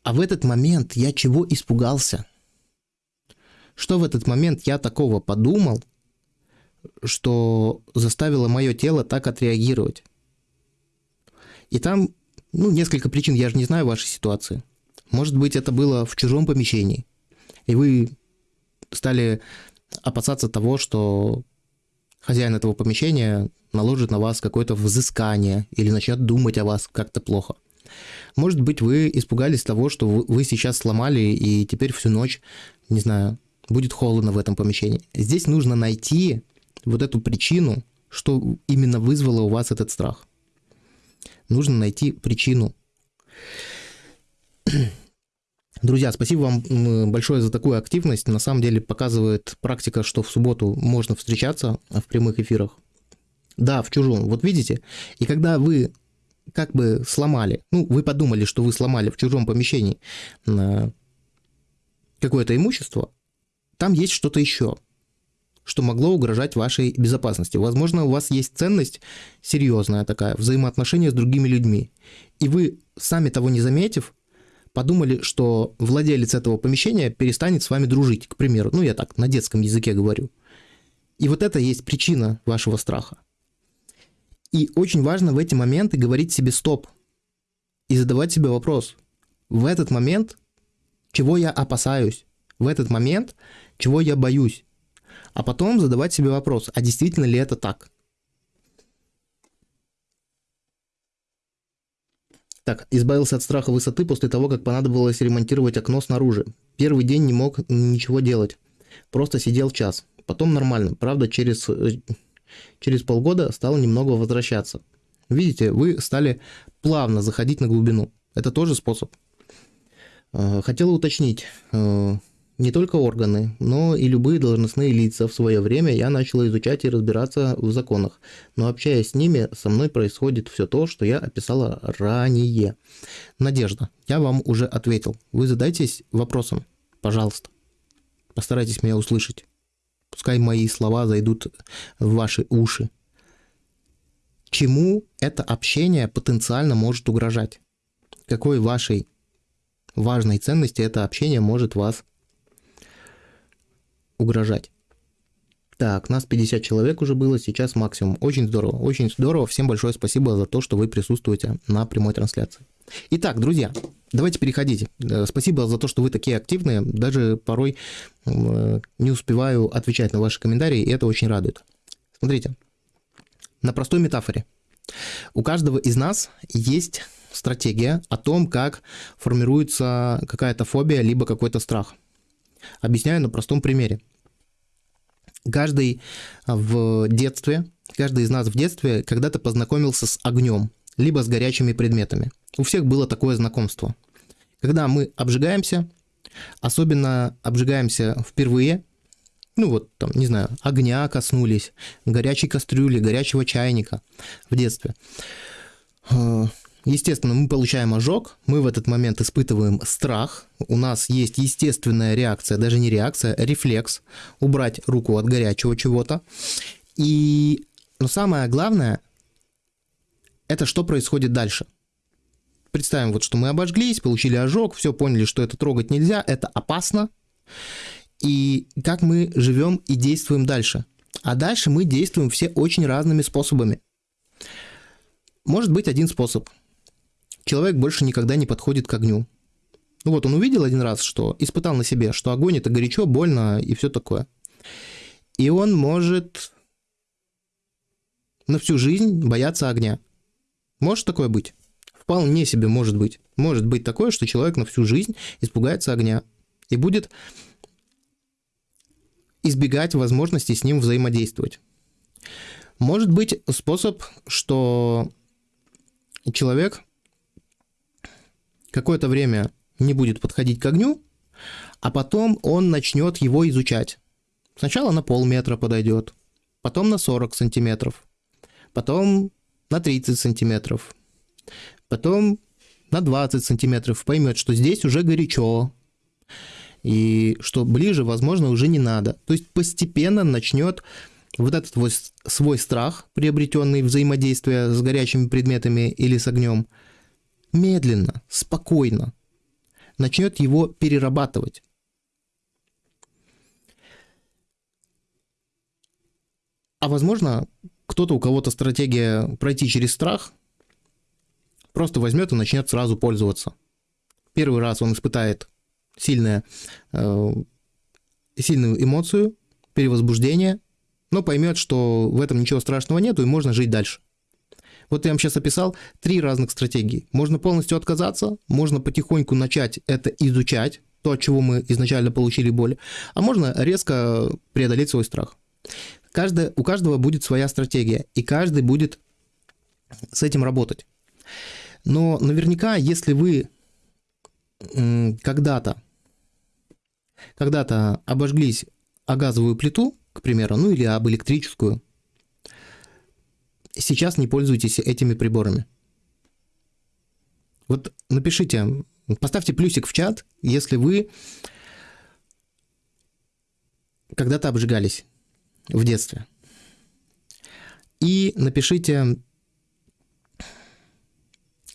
а в этот момент я чего испугался? Что в этот момент я такого подумал, что заставило мое тело так отреагировать? И там, ну, несколько причин, я же не знаю вашей ситуации. Может быть, это было в чужом помещении, и вы стали опасаться того, что хозяин этого помещения наложит на вас какое-то взыскание или начнет думать о вас как-то плохо. Может быть, вы испугались того, что вы сейчас сломали, и теперь всю ночь, не знаю, будет холодно в этом помещении. Здесь нужно найти вот эту причину, что именно вызвало у вас этот страх. Нужно найти причину. Друзья, спасибо вам большое за такую активность. На самом деле показывает практика, что в субботу можно встречаться в прямых эфирах. Да, в чужом. Вот видите? И когда вы как бы сломали, ну, вы подумали, что вы сломали в чужом помещении какое-то имущество, там есть что-то еще, что могло угрожать вашей безопасности. Возможно, у вас есть ценность серьезная такая, взаимоотношения с другими людьми. И вы, сами того не заметив, подумали, что владелец этого помещения перестанет с вами дружить, к примеру. Ну, я так на детском языке говорю. И вот это есть причина вашего страха. И очень важно в эти моменты говорить себе стоп и задавать себе вопрос. В этот момент, чего я опасаюсь? В этот момент, чего я боюсь? А потом задавать себе вопрос, а действительно ли это так? Так, избавился от страха высоты после того, как понадобилось ремонтировать окно снаружи. Первый день не мог ничего делать. Просто сидел час. Потом нормально. Правда, через, э, через полгода стало немного возвращаться. Видите, вы стали плавно заходить на глубину. Это тоже способ. Э, хотела уточнить. Не только органы, но и любые должностные лица в свое время я начал изучать и разбираться в законах. Но общаясь с ними, со мной происходит все то, что я описала ранее. Надежда, я вам уже ответил. Вы задайтесь вопросом, пожалуйста. Постарайтесь меня услышать. Пускай мои слова зайдут в ваши уши. Чему это общение потенциально может угрожать? Какой вашей важной ценности это общение может вас угрожать. Так, нас 50 человек уже было, сейчас максимум. Очень здорово, очень здорово. Всем большое спасибо за то, что вы присутствуете на прямой трансляции. Итак, друзья, давайте переходите. Э, спасибо за то, что вы такие активные. Даже порой э, не успеваю отвечать на ваши комментарии, и это очень радует. Смотрите, на простой метафоре. У каждого из нас есть стратегия о том, как формируется какая-то фобия, либо какой-то страх. Объясняю на простом примере. Каждый в детстве, каждый из нас в детстве когда-то познакомился с огнем, либо с горячими предметами. У всех было такое знакомство. Когда мы обжигаемся, особенно обжигаемся впервые, ну вот там, не знаю, огня коснулись, горячей кастрюли, горячего чайника в детстве. Естественно, мы получаем ожог, мы в этот момент испытываем страх, у нас есть естественная реакция, даже не реакция, а рефлекс, убрать руку от горячего чего-то. И, но самое главное, это что происходит дальше. Представим, вот, что мы обожглись, получили ожог, все поняли, что это трогать нельзя, это опасно. И как мы живем и действуем дальше. А дальше мы действуем все очень разными способами. Может быть один способ – человек больше никогда не подходит к огню. Ну вот он увидел один раз, что испытал на себе, что огонь это горячо, больно и все такое. И он может на всю жизнь бояться огня. Может такое быть? Вполне себе может быть. Может быть такое, что человек на всю жизнь испугается огня и будет избегать возможности с ним взаимодействовать. Может быть способ, что человек какое-то время не будет подходить к огню, а потом он начнет его изучать. Сначала на полметра подойдет, потом на 40 сантиметров, потом на 30 сантиметров, потом на 20 сантиметров, поймет, что здесь уже горячо, и что ближе, возможно, уже не надо. То есть постепенно начнет вот этот свой страх, приобретенный взаимодействие с горячими предметами или с огнем, медленно, спокойно начнет его перерабатывать. А возможно, кто-то, у кого-то стратегия пройти через страх, просто возьмет и начнет сразу пользоваться. Первый раз он испытает сильное, э, сильную эмоцию, перевозбуждение, но поймет, что в этом ничего страшного нету и можно жить дальше. Вот я вам сейчас описал три разных стратегии. Можно полностью отказаться, можно потихоньку начать это изучать, то, от чего мы изначально получили боль, а можно резко преодолеть свой страх. Каждое, у каждого будет своя стратегия, и каждый будет с этим работать. Но наверняка, если вы когда-то когда-то обожглись о газовую плиту, к примеру, ну или об электрическую, сейчас не пользуйтесь этими приборами. Вот напишите, поставьте плюсик в чат, если вы когда-то обжигались в детстве. И напишите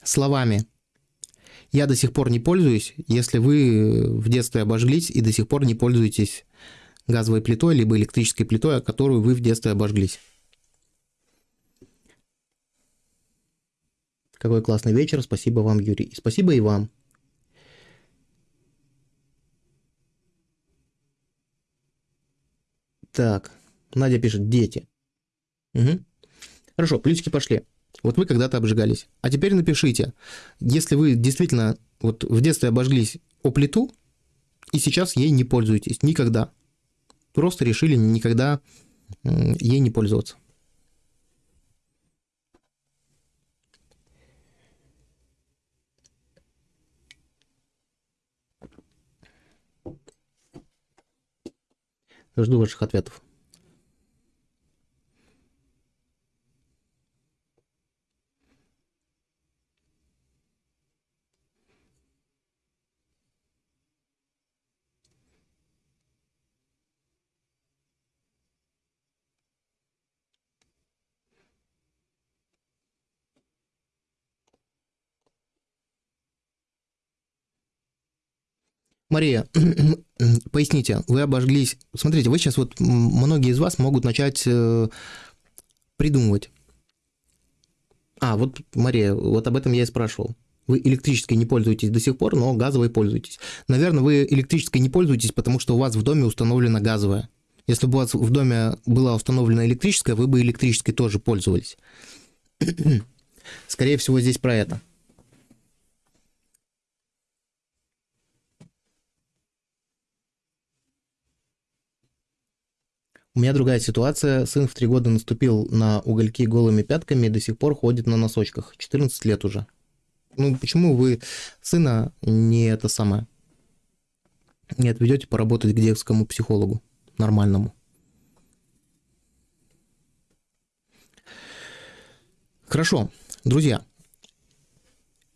словами «Я до сих пор не пользуюсь», если вы в детстве обожглись и до сих пор не пользуетесь газовой плитой, либо электрической плитой, которую вы в детстве обожглись. Какой классный вечер. Спасибо вам, Юрий. спасибо и вам. Так, Надя пишет, дети. Угу. Хорошо, плюсики пошли. Вот вы когда-то обжигались. А теперь напишите, если вы действительно вот в детстве обожглись о плиту, и сейчас ей не пользуетесь никогда. Просто решили никогда ей не пользоваться. Жду ваших ответов. Мария, поясните, вы обожглись. Смотрите, вы сейчас вот многие из вас могут начать э, придумывать. А, вот, Мария, вот об этом я и спрашивал. Вы электрической не пользуетесь до сих пор, но газовой пользуетесь. Наверное, вы электрической не пользуетесь, потому что у вас в доме установлена газовая. Если бы у вас в доме была установлена электрическая, вы бы электрической тоже пользовались. Скорее всего, здесь про это. У меня другая ситуация. Сын в три года наступил на угольки голыми пятками и до сих пор ходит на носочках. 14 лет уже. Ну, почему вы сына не это самое? Не отведете поработать к детскому психологу нормальному? Хорошо, друзья.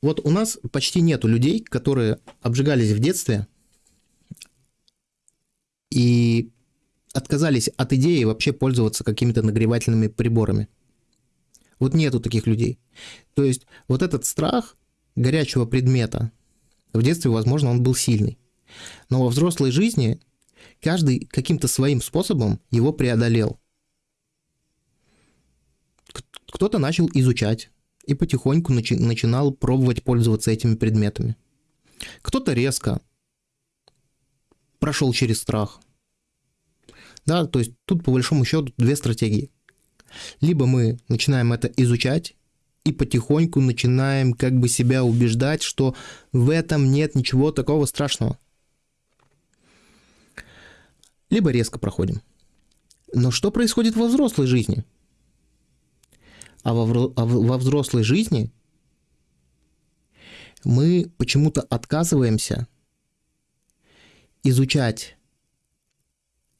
Вот у нас почти нету людей, которые обжигались в детстве и отказались от идеи вообще пользоваться какими-то нагревательными приборами. Вот нету таких людей. То есть вот этот страх горячего предмета, в детстве, возможно, он был сильный. Но во взрослой жизни каждый каким-то своим способом его преодолел. Кто-то начал изучать и потихоньку начи- начинал пробовать пользоваться этими предметами. Кто-то резко прошел через страх – да, то есть тут по большому счету две стратегии. Либо мы начинаем это изучать и потихоньку начинаем как бы себя убеждать, что в этом нет ничего такого страшного. Либо резко проходим. Но что происходит во взрослой жизни? А во, а во взрослой жизни мы почему-то отказываемся изучать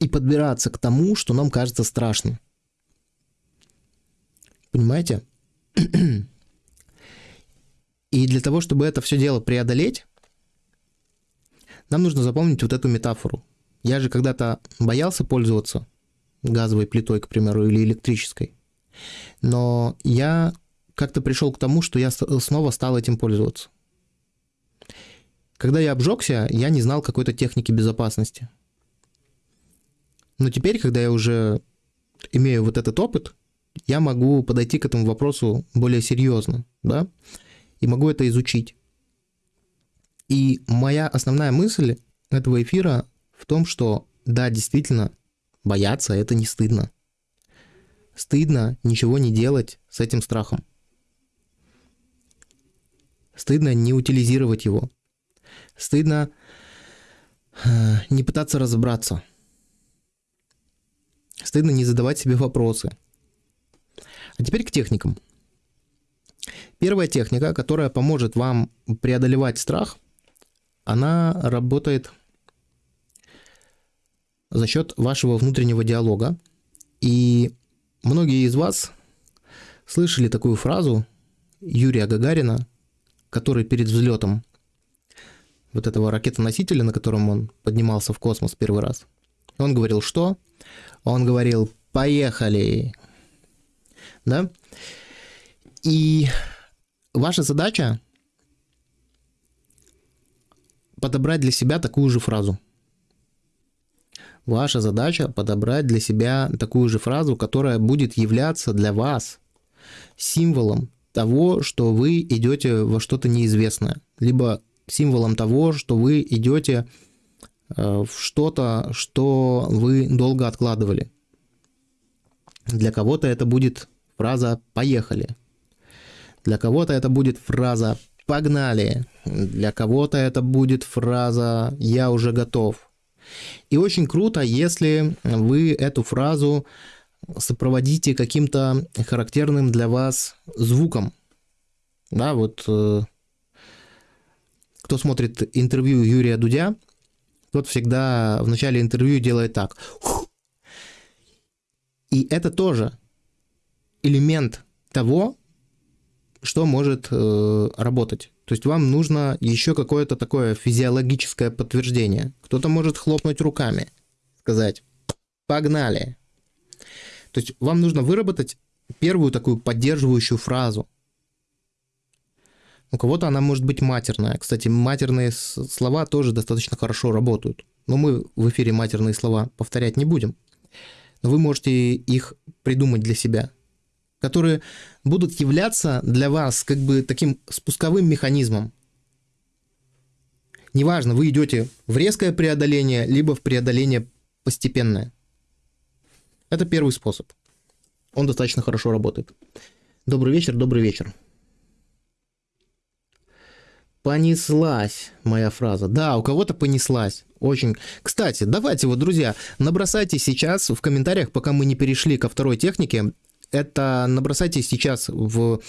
и подбираться к тому, что нам кажется страшным. Понимаете? И для того, чтобы это все дело преодолеть, нам нужно запомнить вот эту метафору. Я же когда-то боялся пользоваться газовой плитой, к примеру, или электрической. Но я как-то пришел к тому, что я снова стал этим пользоваться. Когда я обжегся, я не знал какой-то техники безопасности. Но теперь, когда я уже имею вот этот опыт, я могу подойти к этому вопросу более серьезно, да, и могу это изучить. И моя основная мысль этого эфира в том, что да, действительно, бояться это не стыдно. Стыдно ничего не делать с этим страхом. Стыдно не утилизировать его. Стыдно э, не пытаться разобраться. Стыдно не задавать себе вопросы. А теперь к техникам. Первая техника, которая поможет вам преодолевать страх, она работает за счет вашего внутреннего диалога. И многие из вас слышали такую фразу Юрия Гагарина, который перед взлетом вот этого ракетоносителя, на котором он поднимался в космос первый раз, он говорил что? Он говорил «поехали». Да? И ваша задача подобрать для себя такую же фразу. Ваша задача подобрать для себя такую же фразу, которая будет являться для вас символом того, что вы идете во что-то неизвестное, либо символом того, что вы идете в что-то, что вы долго откладывали. Для кого-то это будет фраза «поехали». Для кого-то это будет фраза «погнали». Для кого-то это будет фраза «я уже готов». И очень круто, если вы эту фразу сопроводите каким-то характерным для вас звуком. Да, вот э, кто смотрит интервью Юрия Дудя, тот всегда в начале интервью делает так. И это тоже элемент того, что может э, работать. То есть вам нужно еще какое-то такое физиологическое подтверждение. Кто-то может хлопнуть руками, сказать «погнали». То есть вам нужно выработать первую такую поддерживающую фразу. У кого-то она может быть матерная. Кстати, матерные слова тоже достаточно хорошо работают. Но мы в эфире матерные слова повторять не будем. Но вы можете их придумать для себя которые будут являться для вас как бы таким спусковым механизмом. Неважно, вы идете в резкое преодоление, либо в преодоление постепенное. Это первый способ. Он достаточно хорошо работает. Добрый вечер, добрый вечер. Понеслась моя фраза. Да, у кого-то понеслась. Очень. Кстати, давайте вот, друзья, набросайте сейчас в комментариях, пока мы не перешли ко второй технике, это набросайте сейчас в,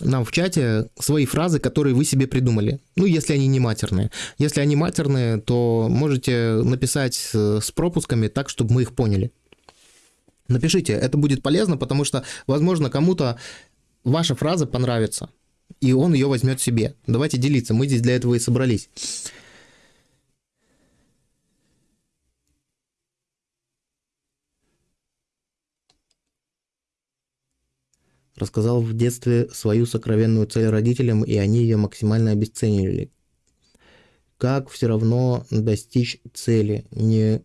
нам в чате свои фразы, которые вы себе придумали. Ну, если они не матерные. Если они матерные, то можете написать с пропусками так, чтобы мы их поняли. Напишите, это будет полезно, потому что, возможно, кому-то ваша фраза понравится, и он ее возьмет себе. Давайте делиться, мы здесь для этого и собрались. Рассказал в детстве свою сокровенную цель родителям, и они ее максимально обесценили. Как все равно достичь цели, не,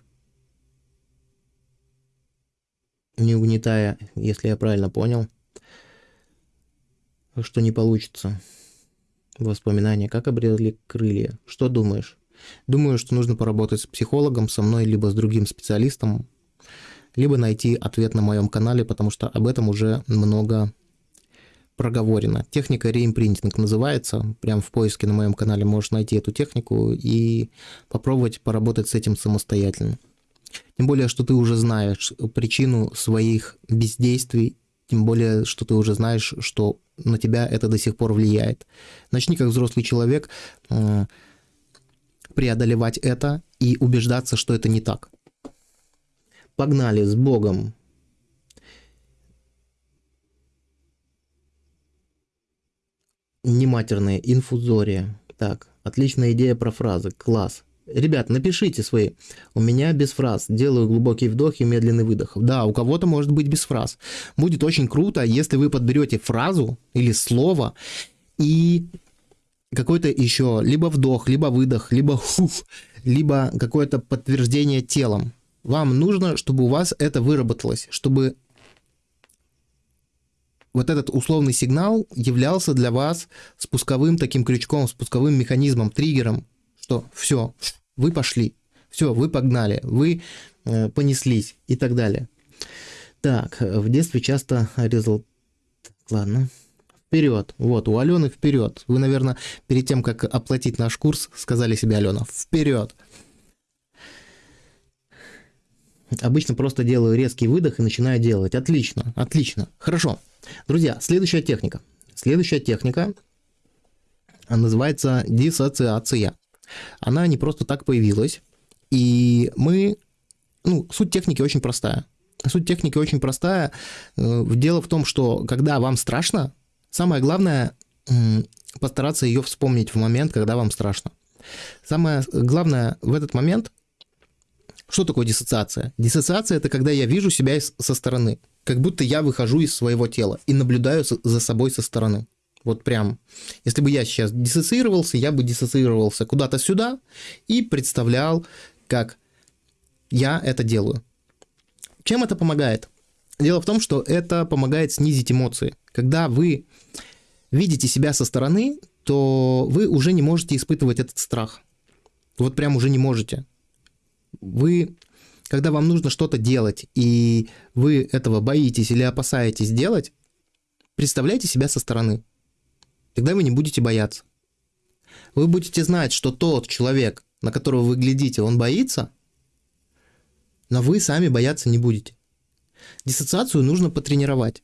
не угнетая, если я правильно понял, что не получится. Воспоминания, как обрели крылья. Что думаешь? Думаю, что нужно поработать с психологом, со мной, либо с другим специалистом, либо найти ответ на моем канале, потому что об этом уже много проговорено. Техника реимпринтинг называется. Прям в поиске на моем канале можешь найти эту технику и попробовать поработать с этим самостоятельно. Тем более, что ты уже знаешь причину своих бездействий, тем более, что ты уже знаешь, что на тебя это до сих пор влияет. Начни как взрослый человек э, преодолевать это и убеждаться, что это не так. Погнали с Богом. Нематерные, инфузория. Так, отличная идея про фразы, класс. Ребят, напишите свои. У меня без фраз. Делаю глубокий вдох и медленный выдох. Да, у кого-то может быть без фраз. Будет очень круто, если вы подберете фразу или слово и какой-то еще либо вдох, либо выдох, либо хуф, либо какое-то подтверждение телом. Вам нужно, чтобы у вас это выработалось, чтобы вот этот условный сигнал являлся для вас спусковым таким крючком, спусковым механизмом, триггером, что все, вы пошли, все, вы погнали, вы э, понеслись и так далее. Так, в детстве часто резал... Ладно. Вперед. Вот, у Алены вперед. Вы, наверное, перед тем, как оплатить наш курс, сказали себе, Алена, вперед. Обычно просто делаю резкий выдох и начинаю делать. Отлично, отлично. Хорошо. Друзья, следующая техника. Следующая техника называется диссоциация. Она не просто так появилась. И мы... Ну, суть техники очень простая. Суть техники очень простая. Э, дело в том, что когда вам страшно, самое главное постараться ее вспомнить в момент, когда вам страшно. Самое главное в этот момент, что такое диссоциация? Диссоциация это когда я вижу себя со стороны, как будто я выхожу из своего тела и наблюдаю за собой со стороны. Вот прям, если бы я сейчас диссоциировался, я бы диссоциировался куда-то сюда и представлял, как я это делаю. Чем это помогает? Дело в том, что это помогает снизить эмоции. Когда вы видите себя со стороны, то вы уже не можете испытывать этот страх. Вот прям уже не можете. Вы, когда вам нужно что-то делать, и вы этого боитесь или опасаетесь делать, представляйте себя со стороны. Тогда вы не будете бояться. Вы будете знать, что тот человек, на которого вы глядите, он боится, но вы сами бояться не будете. Диссоциацию нужно потренировать.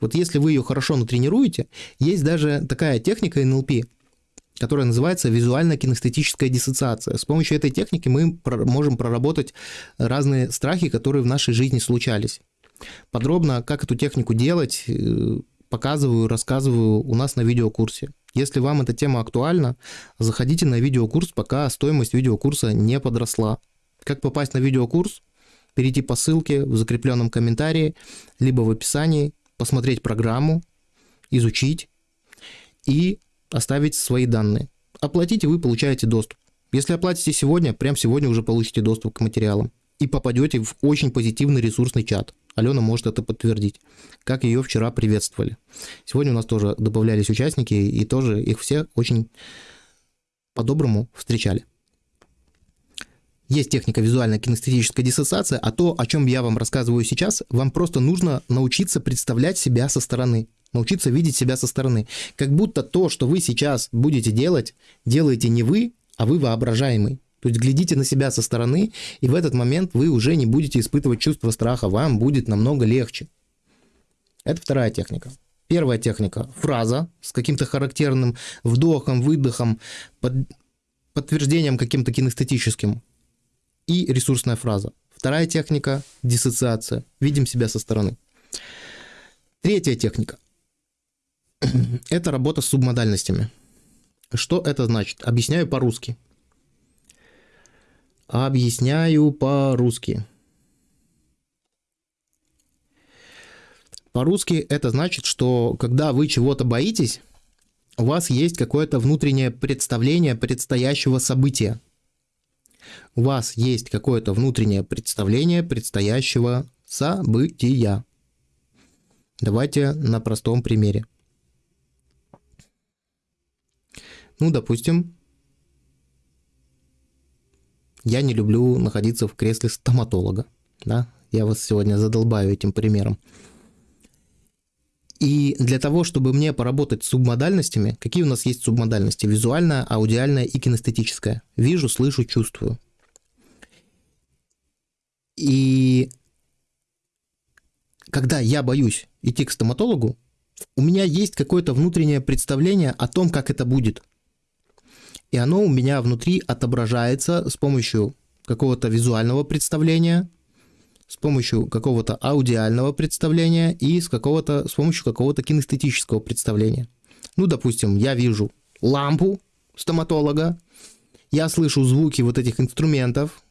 Вот если вы ее хорошо натренируете, есть даже такая техника НЛП, которая называется визуально-кинестетическая диссоциация. С помощью этой техники мы можем проработать разные страхи, которые в нашей жизни случались. Подробно, как эту технику делать, э, показываю, рассказываю у нас на видеокурсе. Если вам эта тема актуальна, заходите на видеокурс, пока стоимость видеокурса не подросла. Как попасть на видеокурс? Перейти по ссылке в закрепленном комментарии, либо в описании, посмотреть программу, изучить и оставить свои данные. Оплатите, вы получаете доступ. Если оплатите сегодня, прямо сегодня уже получите доступ к материалам и попадете в очень позитивный ресурсный чат. Алена может это подтвердить, как ее вчера приветствовали. Сегодня у нас тоже добавлялись участники, и тоже их все очень по-доброму встречали. Есть техника визуальная кинестетическая диссоциация, а то, о чем я вам рассказываю сейчас, вам просто нужно научиться представлять себя со стороны, научиться видеть себя со стороны. Как будто то, что вы сейчас будете делать, делаете не вы, а вы воображаемый. То есть глядите на себя со стороны, и в этот момент вы уже не будете испытывать чувство страха, вам будет намного легче. Это вторая техника. Первая техника – фраза с каким-то характерным вдохом, выдохом, под, подтверждением каким-то кинестетическим и ресурсная фраза. Вторая техника – диссоциация. Видим себя со стороны. Третья техника – это работа с субмодальностями. Что это значит? Объясняю по-русски. Объясняю по-русски. По-русски это значит, что когда вы чего-то боитесь, у вас есть какое-то внутреннее представление предстоящего события. У вас есть какое-то внутреннее представление предстоящего события. Давайте на простом примере. Ну, допустим, я не люблю находиться в кресле стоматолога. Да? Я вас сегодня задолбаю этим примером. И для того, чтобы мне поработать с субмодальностями, какие у нас есть субмодальности? Визуальная, аудиальная и кинестетическая. Вижу, слышу, чувствую. И когда я боюсь идти к стоматологу, у меня есть какое-то внутреннее представление о том, как это будет – и оно у меня внутри отображается с помощью какого-то визуального представления, с помощью какого-то аудиального представления и с, какого-то, с помощью какого-то кинестетического представления. Ну, допустим, я вижу лампу стоматолога, я слышу звуки вот этих инструментов,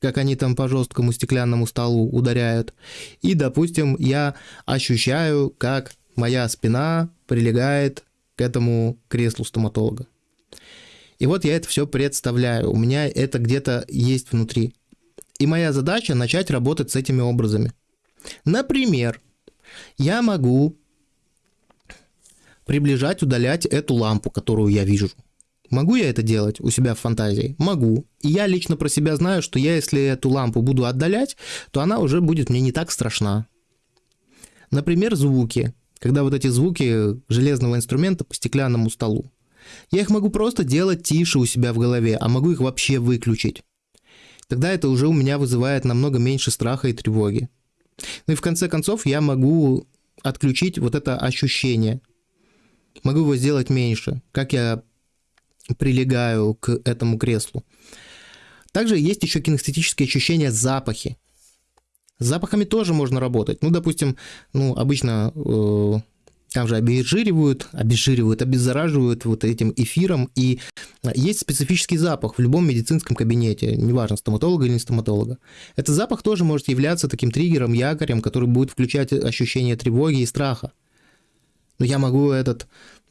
как они там по жесткому стеклянному столу ударяют. И, допустим, я ощущаю, как моя спина прилегает к этому креслу стоматолога. И вот я это все представляю. У меня это где-то есть внутри. И моя задача начать работать с этими образами. Например, я могу приближать, удалять эту лампу, которую я вижу. Могу я это делать у себя в фантазии? Могу. И я лично про себя знаю, что я, если эту лампу буду отдалять, то она уже будет мне не так страшна. Например, звуки. Когда вот эти звуки железного инструмента по стеклянному столу. Я их могу просто делать тише у себя в голове, а могу их вообще выключить. Тогда это уже у меня вызывает намного меньше страха и тревоги. Ну и в конце концов я могу отключить вот это ощущение. Могу его сделать меньше, как я прилегаю к этому креслу. Также есть еще кинестетические ощущения запахи. С запахами тоже можно работать. Ну, допустим, ну, обычно э, там же обезжиривают, обезжиривают, обеззараживают вот этим эфиром, и есть специфический запах в любом медицинском кабинете, неважно, стоматолога или не стоматолога. Этот запах тоже может являться таким триггером, якорем, который будет включать ощущение тревоги и страха. Но я могу этот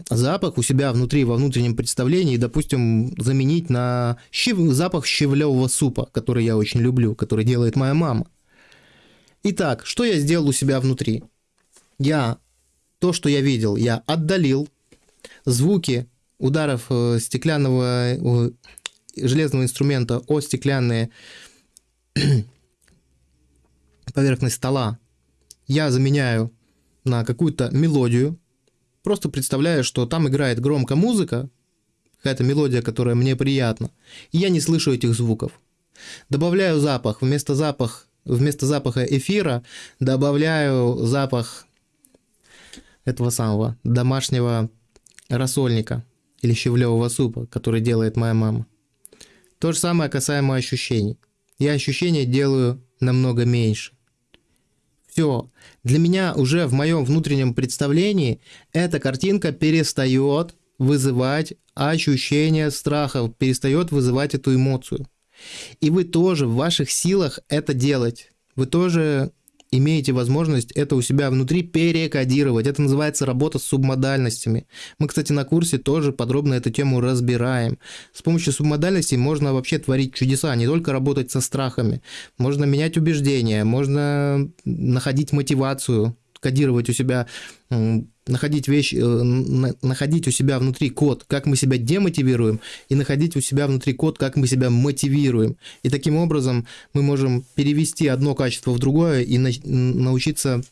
запах у себя внутри, во внутреннем представлении, допустим, заменить на щев... запах щавлевого супа, который я очень люблю, который делает моя мама. Итак, что я сделал у себя внутри? Я то, что я видел, я отдалил звуки ударов э, стеклянного э, железного инструмента о стеклянные поверхность стола. Я заменяю на какую-то мелодию, просто представляю, что там играет громко музыка, какая-то мелодия, которая мне приятна, и я не слышу этих звуков. Добавляю запах, вместо, запах, вместо запаха эфира добавляю запах этого самого домашнего рассольника или щавлевого супа, который делает моя мама. То же самое касаемо ощущений. Я ощущения делаю намного меньше. Все. Для меня уже в моем внутреннем представлении эта картинка перестает вызывать ощущение страха, перестает вызывать эту эмоцию. И вы тоже в ваших силах это делать. Вы тоже имеете возможность это у себя внутри перекодировать. Это называется работа с субмодальностями. Мы, кстати, на курсе тоже подробно эту тему разбираем. С помощью субмодальностей можно вообще творить чудеса, не только работать со страхами. Можно менять убеждения, можно находить мотивацию, кодировать у себя находить вещь, э, находить у себя внутри код, как мы себя демотивируем, и находить у себя внутри код, как мы себя мотивируем. И таким образом мы можем перевести одно качество в другое и научиться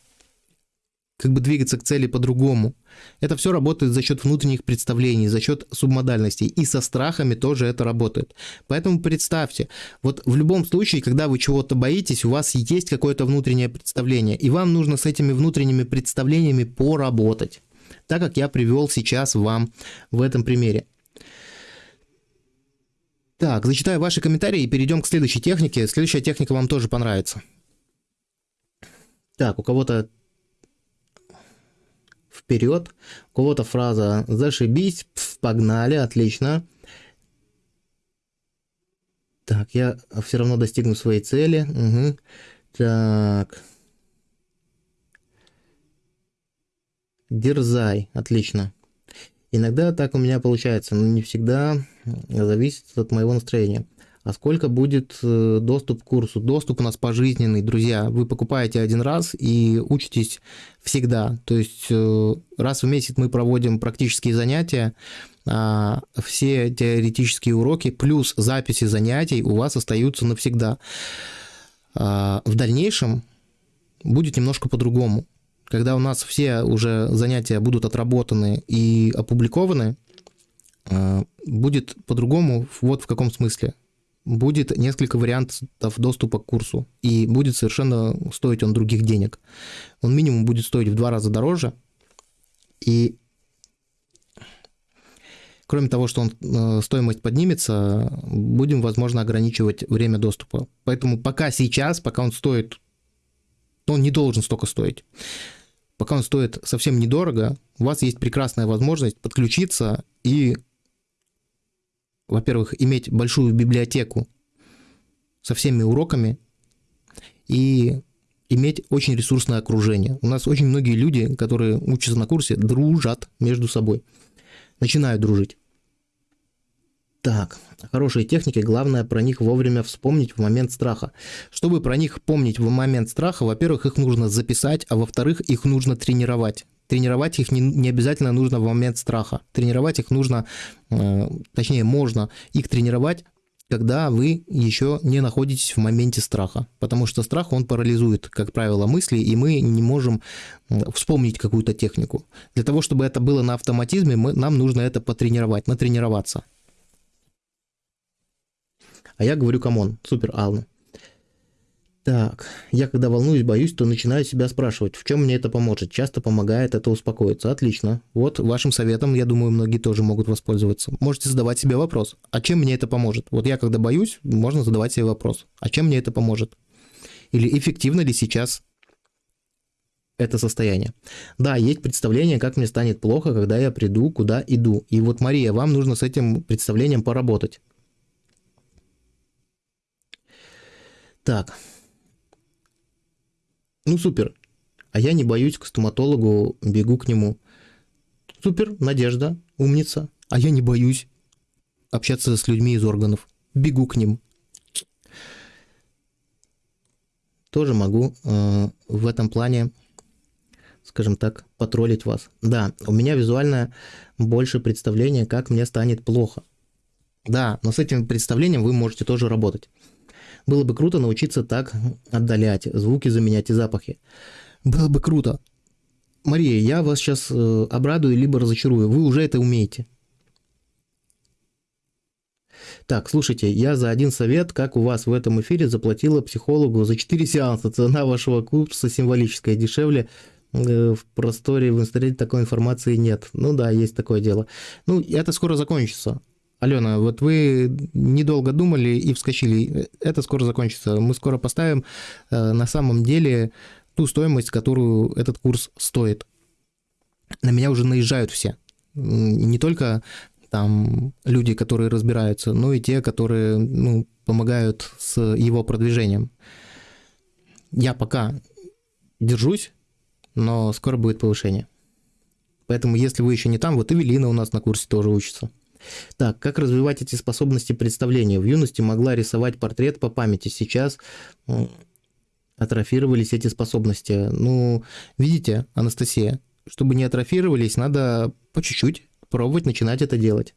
как бы двигаться к цели по-другому. Это все работает за счет внутренних представлений, за счет субмодальностей. И со страхами тоже это работает. Поэтому представьте, вот в любом случае, когда вы чего-то боитесь, у вас есть какое-то внутреннее представление, и вам нужно с этими внутренними представлениями поработать. Так как я привел сейчас вам в этом примере. Так, зачитаю ваши комментарии и перейдем к следующей технике. Следующая техника вам тоже понравится. Так, у кого-то вперед. У кого-то фраза «зашибись», «погнали», отлично. Так, я все равно достигну своей цели. Угу. Так. Дерзай, отлично. Иногда так у меня получается, но не всегда зависит от моего настроения а сколько будет э, доступ к курсу. Доступ у нас пожизненный, друзья. Вы покупаете один раз и учитесь всегда. То есть э, раз в месяц мы проводим практические занятия, а, все теоретические уроки плюс записи занятий у вас остаются навсегда. А, в дальнейшем будет немножко по-другому. Когда у нас все уже занятия будут отработаны и опубликованы, а, будет по-другому вот в каком смысле будет несколько вариантов доступа к курсу, и будет совершенно стоить он других денег. Он минимум будет стоить в два раза дороже, и кроме того, что он, э, стоимость поднимется, будем, возможно, ограничивать время доступа. Поэтому пока сейчас, пока он стоит, он не должен столько стоить. пока он стоит совсем недорого, у вас есть прекрасная возможность подключиться и, во-первых, иметь большую библиотеку со всеми уроками и иметь очень ресурсное окружение. У нас очень многие люди, которые учатся на курсе, дружат между собой. Начинают дружить. Так, хорошие техники, главное про них вовремя вспомнить в момент страха. Чтобы про них помнить в момент страха, во-первых, их нужно записать, а во-вторых, их нужно тренировать. Тренировать их не, не обязательно нужно в момент страха. Тренировать их нужно, э, точнее, можно их тренировать когда вы еще не находитесь в моменте страха. Потому что страх, он парализует, как правило, мысли, и мы не можем вспомнить какую-то технику. Для того, чтобы это было на автоматизме, мы, нам нужно это потренировать, натренироваться. А я говорю, come on, супер, Алена. Так, я когда волнуюсь, боюсь, то начинаю себя спрашивать, в чем мне это поможет. Часто помогает это успокоиться. Отлично. Вот вашим советом, я думаю, многие тоже могут воспользоваться. Можете задавать себе вопрос, а чем мне это поможет? Вот я когда боюсь, можно задавать себе вопрос, а чем мне это поможет? Или эффективно ли сейчас это состояние. Да, есть представление, как мне станет плохо, когда я приду, куда иду. И вот, Мария, вам нужно с этим представлением поработать. Так, ну супер. А я не боюсь к стоматологу, бегу к нему. Супер, Надежда, умница. А я не боюсь общаться с людьми из органов. Бегу к ним. Тоже могу э, в этом плане, скажем так, потроллить вас. Да, у меня визуально больше представления, как мне станет плохо. Да, но с этим представлением вы можете тоже работать. Было бы круто научиться так отдалять, звуки заменять и запахи. Было бы круто. Мария, я вас сейчас э, обрадую, либо разочарую. Вы уже это умеете. Так, слушайте, я за один совет, как у вас в этом эфире, заплатила психологу за 4 сеанса. Цена вашего курса символическая, дешевле э, в просторе в интернете такой информации нет. Ну да, есть такое дело. Ну, это скоро закончится. Алена, вот вы недолго думали и вскочили. Это скоро закончится. Мы скоро поставим э, на самом деле ту стоимость, которую этот курс стоит. На меня уже наезжают все. Не только там люди, которые разбираются, но и те, которые ну, помогают с его продвижением. Я пока держусь, но скоро будет повышение. Поэтому, если вы еще не там, вот Эвелина у нас на курсе тоже учится. Так, как развивать эти способности представления? В юности могла рисовать портрет по памяти, сейчас атрофировались эти способности. Ну, видите, Анастасия, чтобы не атрофировались, надо по чуть-чуть пробовать начинать это делать.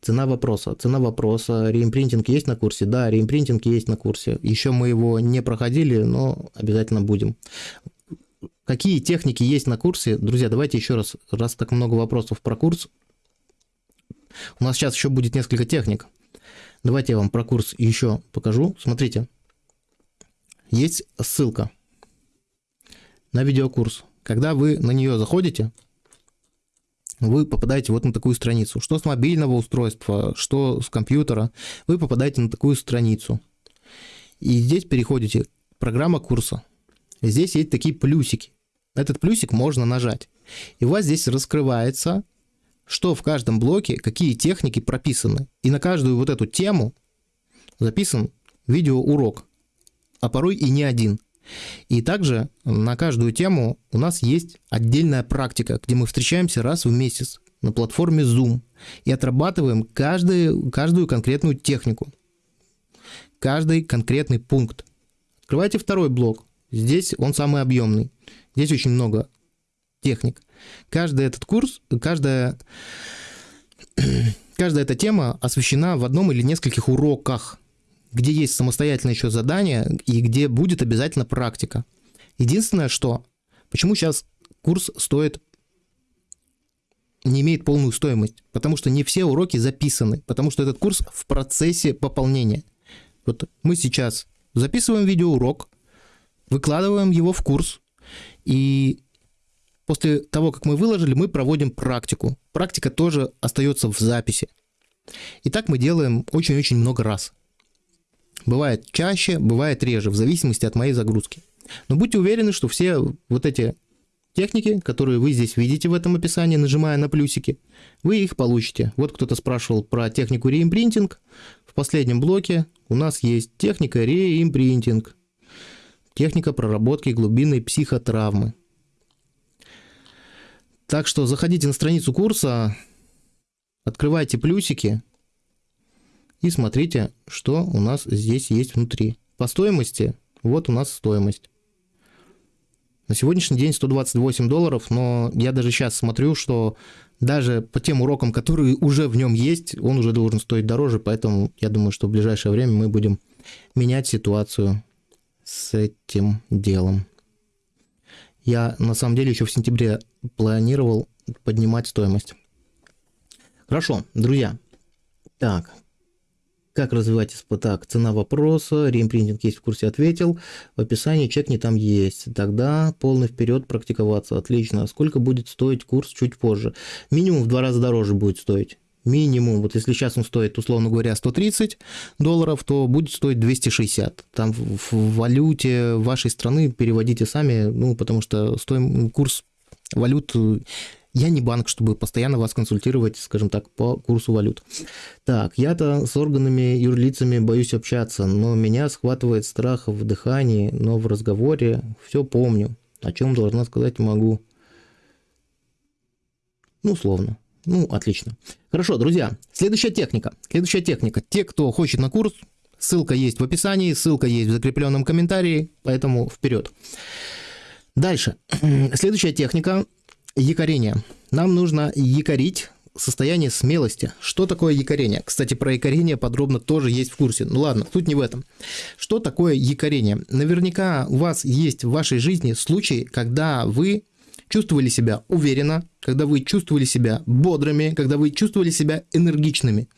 Цена вопроса. Цена вопроса. Реимпринтинг есть на курсе? Да, реимпринтинг есть на курсе. Еще мы его не проходили, но обязательно будем. Какие техники есть на курсе? Друзья, давайте еще раз, раз так много вопросов про курс, у нас сейчас еще будет несколько техник. Давайте я вам про курс еще покажу. Смотрите, есть ссылка на видеокурс. Когда вы на нее заходите, вы попадаете вот на такую страницу. Что с мобильного устройства, что с компьютера, вы попадаете на такую страницу. И здесь переходите программа курса. Здесь есть такие плюсики. Этот плюсик можно нажать. И у вас здесь раскрывается что в каждом блоке, какие техники прописаны. И на каждую вот эту тему записан видеоурок, а порой и не один. И также на каждую тему у нас есть отдельная практика, где мы встречаемся раз в месяц на платформе Zoom и отрабатываем каждую, каждую конкретную технику, каждый конкретный пункт. Открывайте второй блок. Здесь он самый объемный. Здесь очень много техник. Каждый этот курс, каждая, каждая эта тема освещена в одном или нескольких уроках, где есть самостоятельное еще задание и где будет обязательно практика. Единственное, что, почему сейчас курс стоит не имеет полную стоимость, потому что не все уроки записаны, потому что этот курс в процессе пополнения. Вот мы сейчас записываем видеоурок, выкладываем его в курс, и После того, как мы выложили, мы проводим практику. Практика тоже остается в записи. И так мы делаем очень-очень много раз. Бывает чаще, бывает реже, в зависимости от моей загрузки. Но будьте уверены, что все вот эти техники, которые вы здесь видите в этом описании, нажимая на плюсики, вы их получите. Вот кто-то спрашивал про технику реимпринтинг. В последнем блоке у нас есть техника реимпринтинг. Техника проработки глубинной психотравмы. Так что заходите на страницу курса, открывайте плюсики и смотрите, что у нас здесь есть внутри. По стоимости, вот у нас стоимость. На сегодняшний день 128 долларов, но я даже сейчас смотрю, что даже по тем урокам, которые уже в нем есть, он уже должен стоить дороже, поэтому я думаю, что в ближайшее время мы будем менять ситуацию с этим делом. Я на самом деле еще в сентябре планировал поднимать стоимость. Хорошо, друзья. Так, как развивать СП? Так, цена вопроса, реимпринтинг есть в курсе, ответил. В описании чекни там есть. Тогда полный вперед практиковаться. Отлично. Сколько будет стоить курс чуть позже? Минимум в два раза дороже будет стоить. Минимум, вот если сейчас он стоит, условно говоря, 130 долларов, то будет стоить 260. Там в валюте вашей страны переводите сами, ну, потому что стоим, курс валют я не банк, чтобы постоянно вас консультировать, скажем так, по курсу валют. Так, я-то с органами юрлицами боюсь общаться, но меня схватывает страх в дыхании, но в разговоре все помню. О чем должна сказать могу. Ну, условно. Ну, отлично. Хорошо, друзья, следующая техника. Следующая техника. Те, кто хочет на курс, ссылка есть в описании, ссылка есть в закрепленном комментарии, поэтому вперед. Дальше. Следующая техника Якорение. Нам нужно якорить состояние смелости. Что такое якорение? Кстати, про якорение подробно тоже есть в курсе. Ну ладно, тут не в этом. Что такое якорение? Наверняка у вас есть в вашей жизни случаи, когда вы чувствовали себя уверенно, когда вы чувствовали себя бодрыми, когда вы чувствовали себя энергичными.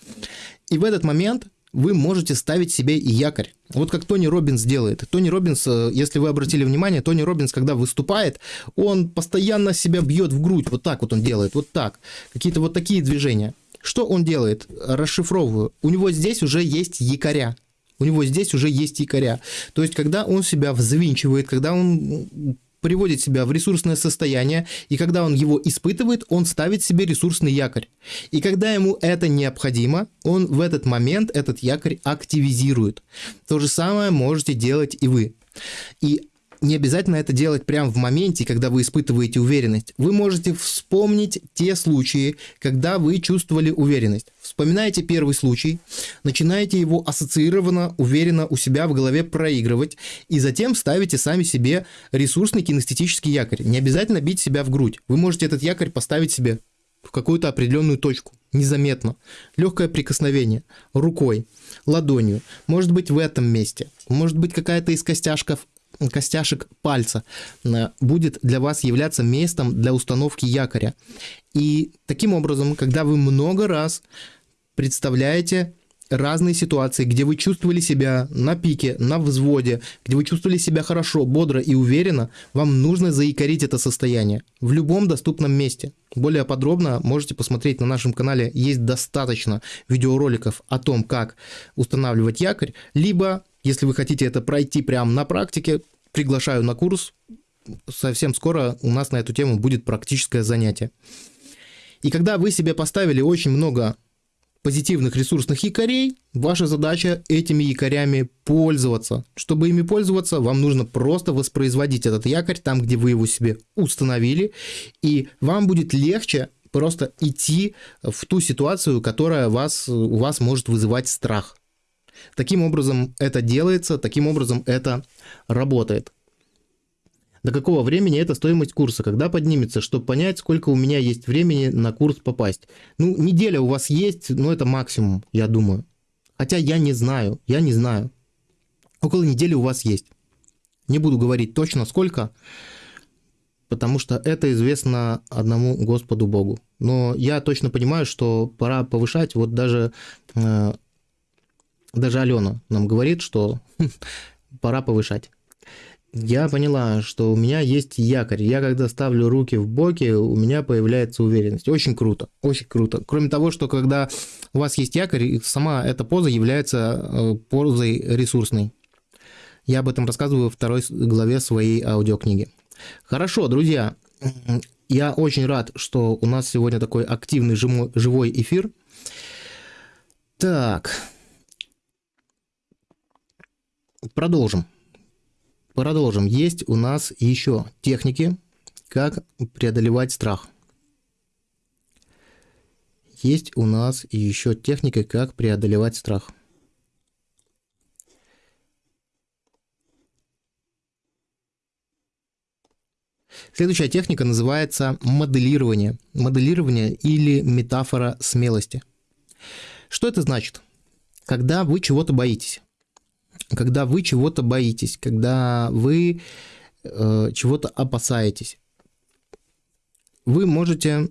И в этот момент вы можете ставить себе якорь. Вот как Тони Робинс делает. Тони Робинс, э, если вы обратили внимание, Тони Робинс, когда выступает, он постоянно себя бьет в грудь. Вот так вот он делает, вот так. Какие-то вот такие движения. Что он делает? Расшифровываю. У него здесь уже есть якоря. У него здесь уже есть якоря. То есть, когда он себя взвинчивает, когда он приводит себя в ресурсное состояние, и когда он его испытывает, он ставит себе ресурсный якорь. И когда ему это необходимо, он в этот момент этот якорь активизирует. То же самое можете делать и вы. И не обязательно это делать прямо в моменте, когда вы испытываете уверенность. Вы можете вспомнить те случаи, когда вы чувствовали уверенность. Вспоминаете первый случай, начинаете его ассоциированно, уверенно у себя в голове проигрывать, и затем ставите сами себе ресурсный кинестетический якорь. Не обязательно бить себя в грудь. Вы можете этот якорь поставить себе в какую-то определенную точку, незаметно. Легкое прикосновение рукой, ладонью, может быть в этом месте, может быть какая-то из костяшков костяшек пальца э, будет для вас являться местом для установки якоря. И таким образом, когда вы много раз представляете разные ситуации, где вы чувствовали себя на пике, на взводе, где вы чувствовали себя хорошо, бодро и уверенно, вам нужно заикорить это состояние в любом доступном месте. Более подробно можете посмотреть на нашем канале, есть достаточно видеороликов о том, как устанавливать якорь, либо если вы хотите это пройти прямо на практике, приглашаю на курс. Совсем скоро у нас на эту тему будет практическое занятие. И когда вы себе поставили очень много позитивных ресурсных якорей, ваша задача этими якорями пользоваться. Чтобы ими пользоваться, вам нужно просто воспроизводить этот якорь там, где вы его себе установили, и вам будет легче просто идти в ту ситуацию, которая вас, у вас может вызывать страх. Таким образом это делается, таким образом это работает. До какого времени это стоимость курса? Когда поднимется, чтобы понять, сколько у меня есть времени на курс попасть? Ну, неделя у вас есть, но это максимум, я думаю. Хотя я не знаю, я не знаю. Около недели у вас есть. Не буду говорить точно сколько, потому что это известно одному Господу Богу. Но я точно понимаю, что пора повышать. Вот даже э, даже Алена нам говорит, что пора повышать. Я поняла, что у меня есть якорь. Я когда ставлю руки в боки, у меня появляется уверенность. Очень круто, очень круто. Кроме того, что когда у вас есть якорь, сама эта поза является э, позой ресурсной. Я об этом рассказываю во второй главе своей аудиокниги. Хорошо, друзья, Я очень рад, что у нас сегодня такой активный живой эфир. Так. Продолжим. Продолжим. Есть у нас еще техники, как преодолевать страх. Есть у нас еще техника, как преодолевать страх. Следующая техника называется моделирование. Моделирование или метафора смелости. Что это значит? Когда вы чего-то боитесь. Когда вы чего-то боитесь, когда вы э, чего-то опасаетесь, вы можете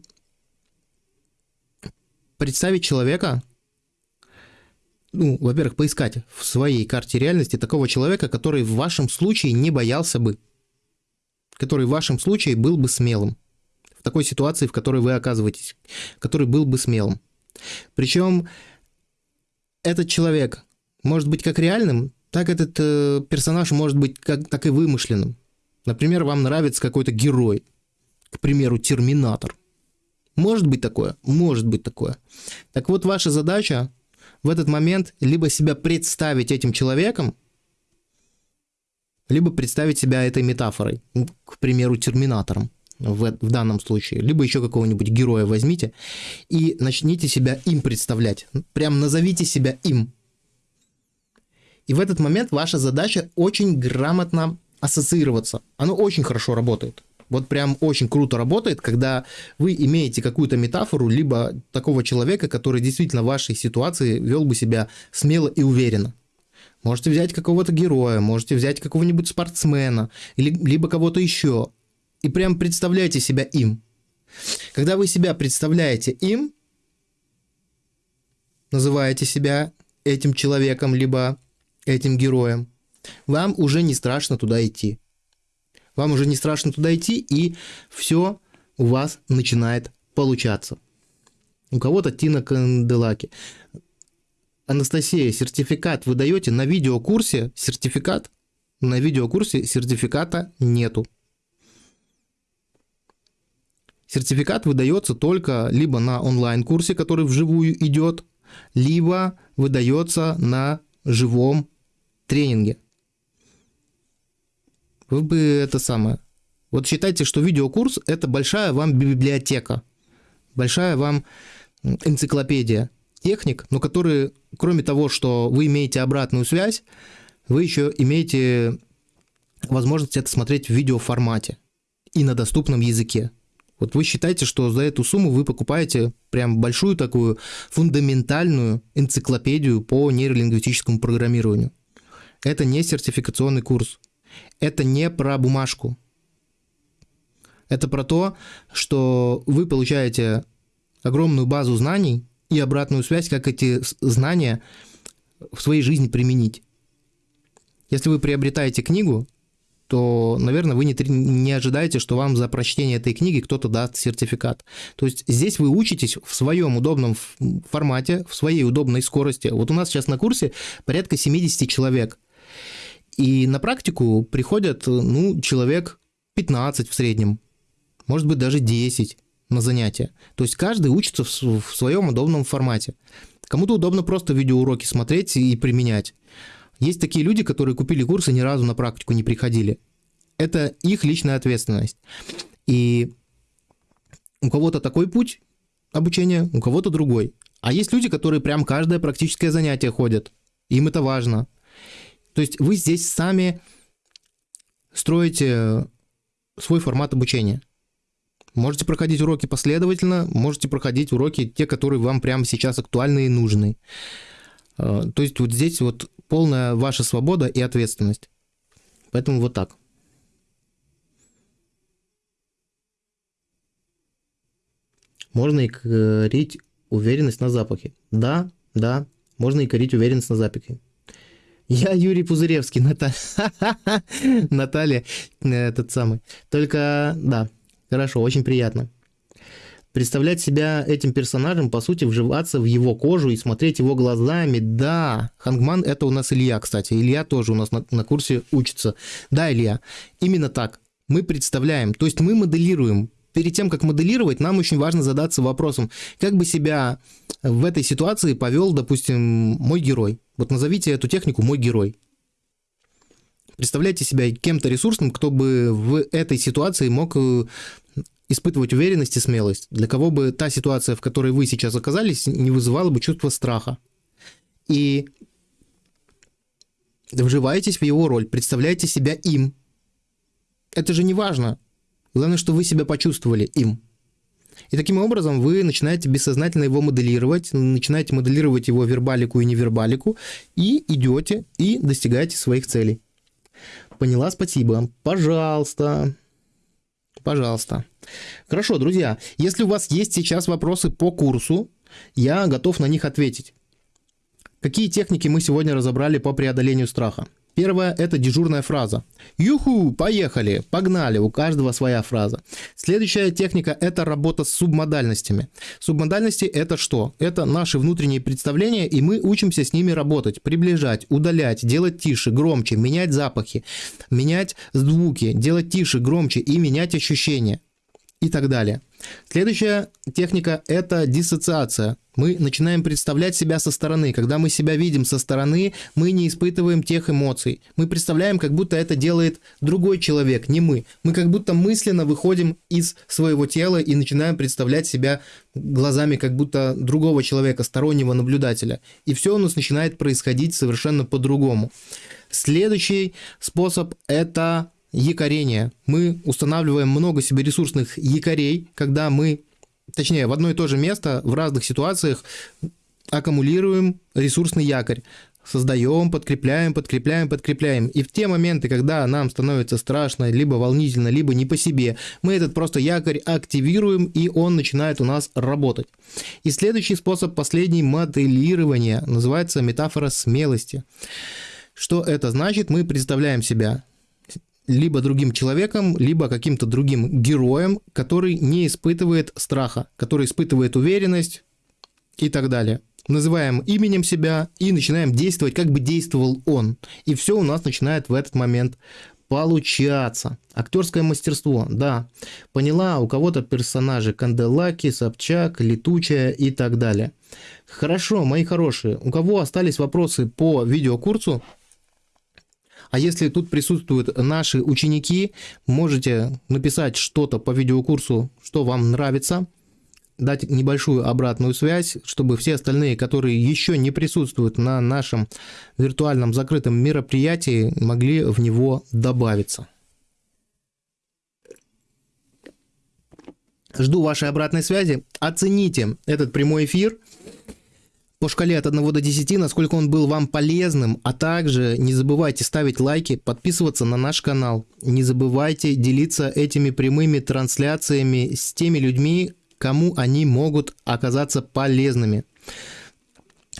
представить человека, ну, во-первых, поискать в своей карте реальности такого человека, который в вашем случае не боялся бы который в вашем случае был бы смелым. В такой ситуации, в которой вы оказываетесь, который был бы смелым. Причем этот человек может быть как реальным, так этот э, персонаж может быть как, так и вымышленным. Например, вам нравится какой-то герой, к примеру, Терминатор. Может быть такое? Может быть такое. Так вот, ваша задача в этот момент либо себя представить этим человеком, либо представить себя этой метафорой, к примеру, терминатором в, в данном случае, либо еще какого-нибудь героя возьмите и начните себя им представлять. Прям назовите себя им. И в этот момент ваша задача очень грамотно ассоциироваться. Оно очень хорошо работает. Вот прям очень круто работает, когда вы имеете какую-то метафору, либо такого человека, который действительно в вашей ситуации вел бы себя смело и уверенно. Можете взять какого-то героя, можете взять какого-нибудь спортсмена, или, либо кого-то еще. И прям представляйте себя им. Когда вы себя представляете им, называете себя этим человеком, либо этим героем, вам уже не страшно туда идти. Вам уже не страшно туда идти, и все у вас начинает получаться. У кого-то Тина Канделаки. Анастасия, сертификат вы даете на видеокурсе? Сертификат? На видеокурсе сертификата нету. Сертификат выдается только либо на онлайн-курсе, который вживую идет, либо выдается на живом тренинге. Вы бы это самое. Вот считайте, что видеокурс это большая вам библиотека, большая вам энциклопедия техник, но которые, кроме того, что вы имеете обратную связь, вы еще имеете возможность это смотреть в видеоформате и на доступном языке. Вот вы считаете, что за эту сумму вы покупаете прям большую такую фундаментальную энциклопедию по нейролингвистическому программированию. Это не сертификационный курс. Это не про бумажку. Это про то, что вы получаете огромную базу знаний, и обратную связь, как эти знания в своей жизни применить. Если вы приобретаете книгу, то, наверное, вы не, не ожидаете, что вам за прочтение этой книги кто-то даст сертификат. То есть здесь вы учитесь в своем удобном формате, в своей удобной скорости. Вот у нас сейчас на курсе порядка 70 человек. И на практику приходят, ну, человек 15 в среднем, может быть, даже 10 на занятия. То есть каждый учится в, своем удобном формате. Кому-то удобно просто видеоуроки смотреть и применять. Есть такие люди, которые купили курсы ни разу на практику не приходили. Это их личная ответственность. И у кого-то такой путь обучения, у кого-то другой. А есть люди, которые прям каждое практическое занятие ходят. Им это важно. То есть вы здесь сами строите свой формат обучения. Можете проходить уроки последовательно, можете проходить уроки, те, которые вам прямо сейчас актуальны и нужны. А, то есть вот здесь вот полная ваша свобода и ответственность. Поэтому вот так. Можно и корить уверенность на запахе. Да, да, можно и корить уверенность на запахе. Я Юрий Пузыревский, Наталья, Наталья, этот самый. Только, да, Хорошо, очень приятно. Представлять себя этим персонажем, по сути, вживаться в его кожу и смотреть его глазами. Да, Хангман это у нас Илья, кстати. Илья тоже у нас на, на курсе учится. Да, Илья, именно так. Мы представляем, то есть мы моделируем. Перед тем, как моделировать, нам очень важно задаться вопросом, как бы себя в этой ситуации повел, допустим, мой герой. Вот назовите эту технику «мой герой». Представляйте себя кем-то ресурсным, кто бы в этой ситуации мог э, испытывать уверенность и смелость, для кого бы та ситуация, в которой вы сейчас оказались, не вызывала бы чувство страха. И вживаетесь в его роль, представляете себя им. Это же не важно. Главное, что вы себя почувствовали им. И таким образом вы начинаете бессознательно его моделировать, начинаете моделировать его вербалику и невербалику, и идете и достигаете своих целей. Поняла, спасибо. Пожалуйста. Пожалуйста. Хорошо, друзья, если у вас есть сейчас вопросы по курсу, я готов на них ответить. Какие техники мы сегодня разобрали по преодолению страха? Первое – это дежурная фраза. Юху, поехали, погнали, у каждого своя фраза. Следующая техника – это работа с субмодальностями. Субмодальности – это что? Это наши внутренние представления, и мы учимся с ними работать, приближать, удалять, делать тише, громче, менять запахи, менять звуки, делать тише, громче и менять ощущения и так далее. Следующая техника – это диссоциация. Мы начинаем представлять себя со стороны. Когда мы себя видим со стороны, мы не испытываем тех эмоций. Мы представляем, как будто это делает другой человек, не мы. Мы как будто мысленно выходим из своего тела и начинаем представлять себя глазами как будто другого человека, стороннего наблюдателя. И все у нас начинает происходить совершенно по-другому. Следующий способ – это якорение. Мы устанавливаем много себе ресурсных якорей, когда мы, точнее, в одно и то же место в разных ситуациях аккумулируем ресурсный якорь. Создаем, подкрепляем, подкрепляем, подкрепляем. И в те моменты, когда нам становится страшно, либо волнительно, либо не по себе, мы этот просто якорь активируем, и он начинает у нас работать. И следующий способ, последний, моделирование, называется метафора смелости. Что это значит? Мы представляем себя либо другим человеком, либо каким-то другим героем, который не испытывает страха, который испытывает уверенность и так далее. Называем именем себя и начинаем действовать, как бы действовал он. И все у нас начинает в этот момент получаться. Актерское мастерство, да. Поняла, у кого-то персонажи Канделаки, Собчак, Летучая и так далее. Хорошо, мои хорошие. У кого остались вопросы по видеокурсу, а если тут присутствуют наши ученики, можете написать что-то по видеокурсу, что вам нравится, дать небольшую обратную связь, чтобы все остальные, которые еще не присутствуют на нашем виртуальном закрытом мероприятии, могли в него добавиться. Жду вашей обратной связи. Оцените этот прямой эфир по шкале от 1 до 10, насколько он был вам полезным, а также не забывайте ставить лайки, подписываться на наш канал, не забывайте делиться этими прямыми трансляциями с теми людьми, кому они могут оказаться полезными.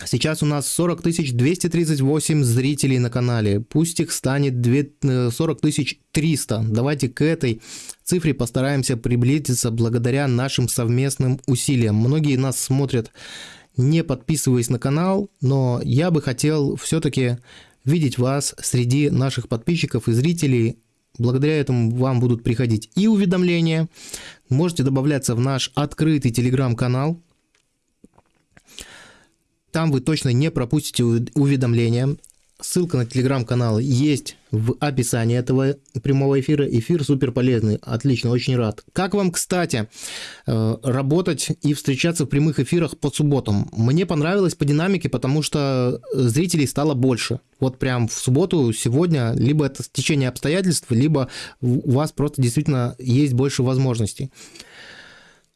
Сейчас у нас 40 238 зрителей на канале. Пусть их станет 40 300. Давайте к этой цифре постараемся приблизиться благодаря нашим совместным усилиям. Многие нас смотрят не подписываясь на канал, но я бы хотел все-таки видеть вас среди наших подписчиков и зрителей. Благодаря этому вам будут приходить и уведомления. Можете добавляться в наш открытый телеграм-канал. Там вы точно не пропустите уведомления. Ссылка на телеграм-канал есть в описании этого прямого эфира. Эфир супер полезный, отлично, очень рад. Как вам, кстати, э, работать и встречаться в прямых эфирах по субботам? Мне понравилось по динамике, потому что зрителей стало больше. Вот прям в субботу, сегодня, либо это течение обстоятельств, либо у вас просто действительно есть больше возможностей.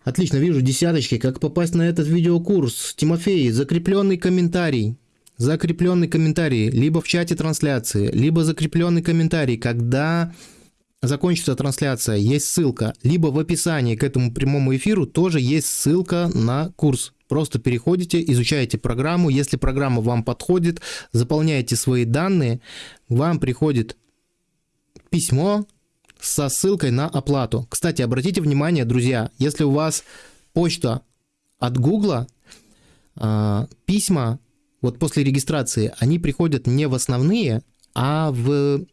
Отлично, вижу десяточки. Как попасть на этот видеокурс? Тимофей, закрепленный комментарий закрепленный комментарий либо в чате трансляции, либо закрепленный комментарий, когда закончится трансляция, есть ссылка, либо в описании к этому прямому эфиру тоже есть ссылка на курс. Просто переходите, изучаете программу. Если программа вам подходит, заполняете свои данные, вам приходит письмо со ссылкой на оплату. Кстати, обратите внимание, друзья, если у вас почта от Гугла, а, письма вот после регистрации, они приходят не в основные, а в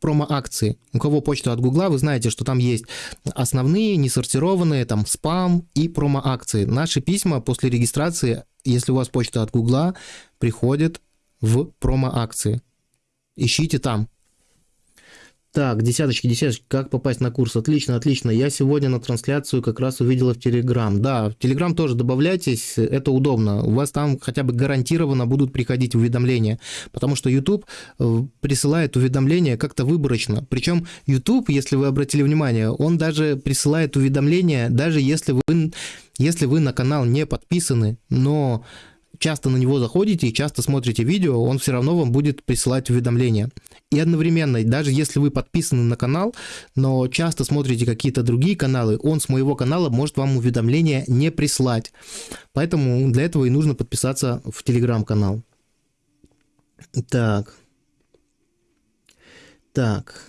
промо-акции. У кого почта от Гугла, вы знаете, что там есть основные, несортированные, там спам и промо-акции. Наши письма после регистрации, если у вас почта от Гугла, приходят в промо-акции. Ищите там. Так, десяточки, десяточки, как попасть на курс? Отлично, отлично. Я сегодня на трансляцию как раз увидела в Телеграм. Да, в Телеграм тоже добавляйтесь, это удобно. У вас там хотя бы гарантированно будут приходить уведомления, потому что YouTube э, присылает уведомления как-то выборочно. Причем YouTube, если вы обратили внимание, он даже присылает уведомления, даже если вы, если вы на канал не подписаны, но часто на него заходите и часто смотрите видео, он все равно вам будет присылать уведомления. И одновременно, даже если вы подписаны на канал, но часто смотрите какие-то другие каналы, он с моего канала может вам уведомления не прислать. Поэтому для этого и нужно подписаться в телеграм-канал. Так. Так.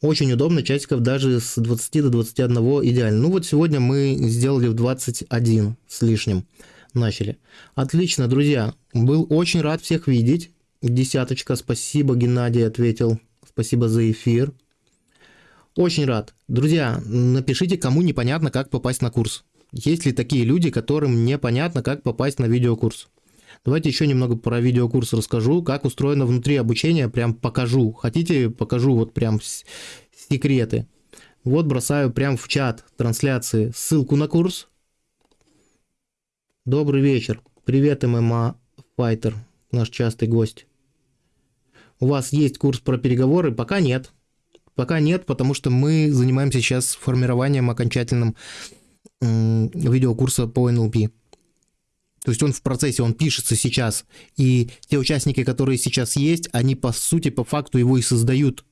Очень удобно, часиков даже с 20 до 21 идеально. Ну вот сегодня мы сделали в 21 с лишним. Начали. Отлично, друзья. Был очень рад всех видеть. Десяточка, спасибо, Геннадий ответил. Спасибо за эфир. Очень рад. Друзья, напишите, кому непонятно, как попасть на курс. Есть ли такие люди, которым непонятно, как попасть на видеокурс? Давайте еще немного про видеокурс расскажу, как устроено внутри обучения, прям покажу. Хотите, покажу вот прям секреты. Вот бросаю прям в чат трансляции ссылку на курс. Добрый вечер. Привет, ММА Файтер, наш частый гость. У вас есть курс про переговоры? Пока нет. Пока нет, потому что мы занимаемся сейчас формированием окончательным видеокурса по НЛП. То есть он в процессе, он пишется сейчас. И те участники, которые сейчас есть, они по сути, по факту его и создают.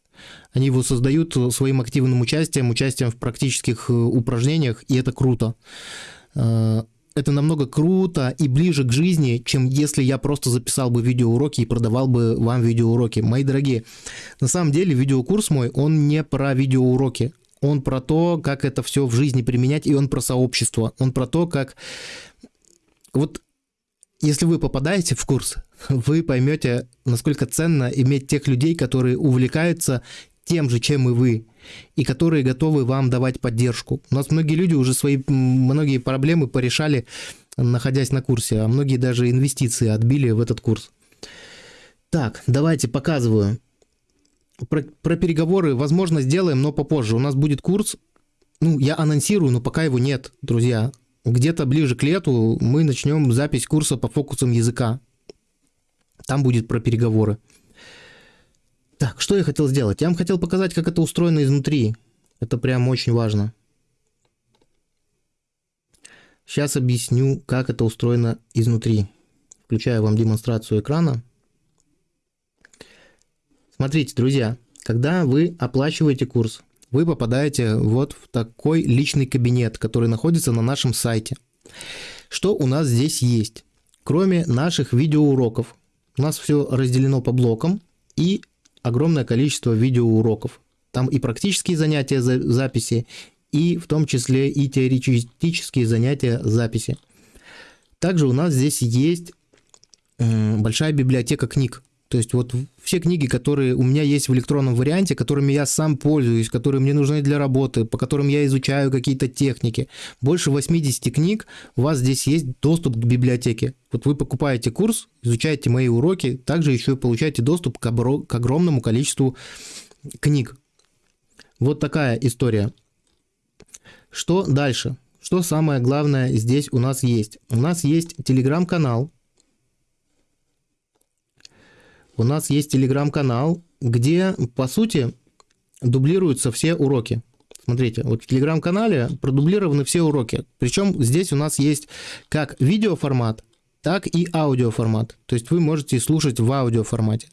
Они его создают своим активным участием, участием в практических э, упражнениях, и это круто. Это намного круто и ближе к жизни, чем если я просто записал бы видеоуроки и продавал бы вам видеоуроки. Мои дорогие, на самом деле видеокурс мой, он не про видеоуроки. Он про то, как это все в жизни применять, и он про сообщество. Он про то, как... Вот если вы попадаете в курс, вы поймете, насколько ценно иметь тех людей, которые увлекаются тем же, чем и вы, и которые готовы вам давать поддержку. У нас многие люди уже свои многие проблемы порешали, находясь на курсе, а многие даже инвестиции отбили в этот курс. Так, давайте показываю. Про, про переговоры, возможно, сделаем, но попозже. У нас будет курс, ну, я анонсирую, но пока его нет, друзья где-то ближе к лету мы начнем запись курса по фокусам языка. Там будет про переговоры. Так, что я хотел сделать? Я вам хотел показать, как это устроено изнутри. Это прям очень важно. Сейчас объясню, как это устроено изнутри. Включаю вам демонстрацию экрана. Смотрите, друзья, когда вы оплачиваете курс, вы попадаете вот в такой личный кабинет, который находится на нашем сайте. Что у нас здесь есть? Кроме наших видеоуроков, у нас все разделено по блокам и огромное количество видеоуроков. Там и практические занятия записи, и в том числе и теоретические занятия записи. Также у нас здесь есть большая библиотека книг. То есть вот все книги, которые у меня есть в электронном варианте, которыми я сам пользуюсь, которые мне нужны для работы, по которым я изучаю какие-то техники, больше 80 книг, у вас здесь есть доступ к библиотеке. Вот вы покупаете курс, изучаете мои уроки, также еще и получаете доступ к, обро- к огромному количеству книг. Вот такая история. Что дальше? Что самое главное здесь у нас есть? У нас есть телеграм-канал, у нас есть телеграм-канал, где, по сути, дублируются все уроки. Смотрите, вот в телеграм-канале продублированы все уроки. Причем здесь у нас есть как видеоформат, так и аудиоформат. То есть вы можете слушать в аудиоформате.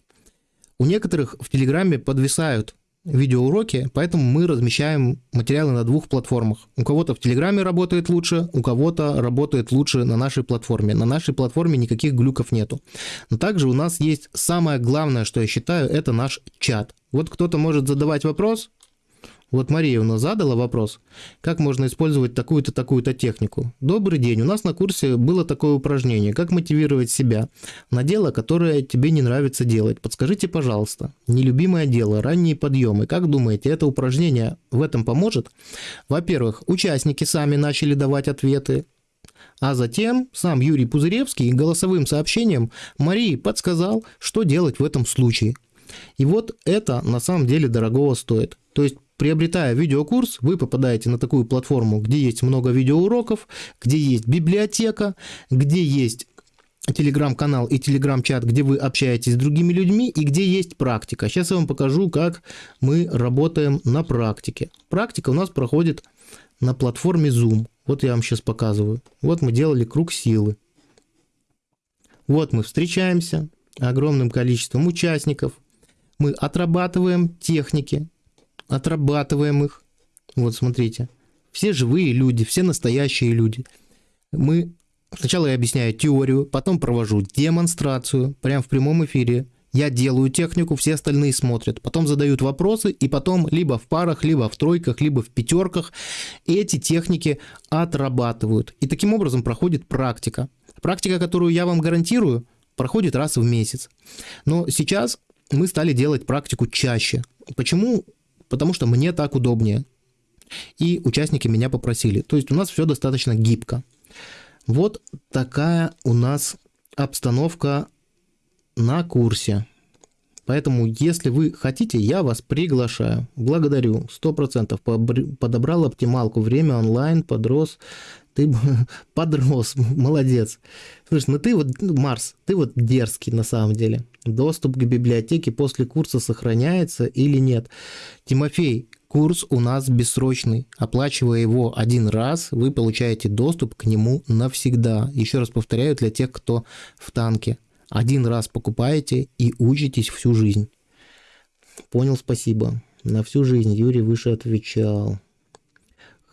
У некоторых в Телеграме подвисают видеоуроки, поэтому мы размещаем материалы на двух платформах. У кого-то в Телеграме работает лучше, у кого-то работает лучше на нашей платформе. На нашей платформе никаких глюков нету. Но также у нас есть самое главное, что я считаю, это наш чат. Вот кто-то может задавать вопрос, Вот Мария у нас задала вопрос, как можно использовать такую-то, такую-то технику. Добрый день, у нас на курсе было такое упражнение, как мотивировать себя на дело, которое тебе не нравится делать. Подскажите, пожалуйста, нелюбимое дело, ранние подъемы. Как думаете, это упражнение в этом поможет? Во-первых, участники сами начали давать ответы, а затем сам Юрий Пузыревский голосовым сообщением Марии подсказал, что делать в этом случае. И вот это на самом деле дорогого стоит. То есть приобретая видеокурс, вы попадаете на такую платформу, где есть много видеоуроков, где есть библиотека, где есть телеграм-канал и телеграм-чат, где вы общаетесь с другими людьми и где есть практика. Сейчас я вам покажу, как мы работаем на практике. Практика у нас проходит на платформе Zoom. Вот я вам сейчас показываю. Вот мы делали круг силы. Вот мы встречаемся огромным количеством участников. Мы отрабатываем техники, отрабатываем их. Вот смотрите, все живые люди, все настоящие люди. Мы сначала я объясняю теорию, потом провожу демонстрацию, прямо в прямом эфире. Я делаю технику, все остальные смотрят. Потом задают вопросы, и потом либо в парах, либо в тройках, либо в пятерках эти техники отрабатывают. И таким образом проходит практика. Практика, которую я вам гарантирую, проходит раз в месяц. Но сейчас мы стали делать практику чаще. Почему? Потому что мне так удобнее. И участники меня попросили. То есть у нас все достаточно гибко. Вот такая у нас обстановка на курсе. Поэтому, если вы хотите, я вас приглашаю. Благодарю. 100% подобрал оптималку. Время онлайн, подрос. Ты подрос, молодец. Слушай, ну ты вот, Марс, ты вот дерзкий на самом деле. Доступ к библиотеке после курса сохраняется или нет? Тимофей, курс у нас бессрочный. Оплачивая его один раз, вы получаете доступ к нему навсегда. Еще раз повторяю, для тех, кто в танке. Один раз покупаете и учитесь всю жизнь. Понял, спасибо. На всю жизнь Юрий выше отвечал.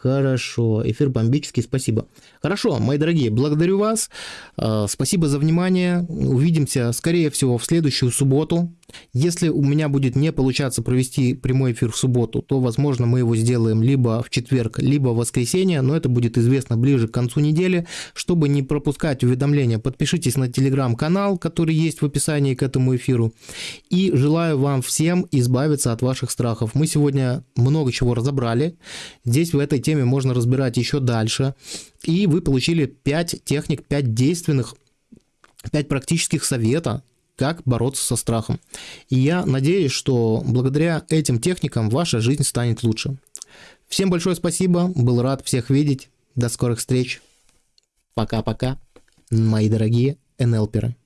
Хорошо, эфир бомбический, спасибо. Хорошо, мои дорогие, благодарю вас. А, спасибо за внимание. Увидимся, скорее всего, в следующую субботу. Если у меня будет не получаться провести прямой эфир в субботу, то, возможно, мы его сделаем либо в четверг, либо в воскресенье, но это будет известно ближе к концу недели. Чтобы не пропускать уведомления, подпишитесь на телеграм-канал, который есть в описании к этому эфиру. И желаю вам всем избавиться от ваших страхов. Мы сегодня много чего разобрали. Здесь в этой теме можно разбирать еще дальше. И вы получили 5 техник, 5 действенных 5 практических совета, как бороться со страхом. И я надеюсь, что благодаря этим техникам ваша жизнь станет лучше. Всем большое спасибо, был рад всех видеть. До скорых встреч. Пока-пока, мои дорогие НЛперы.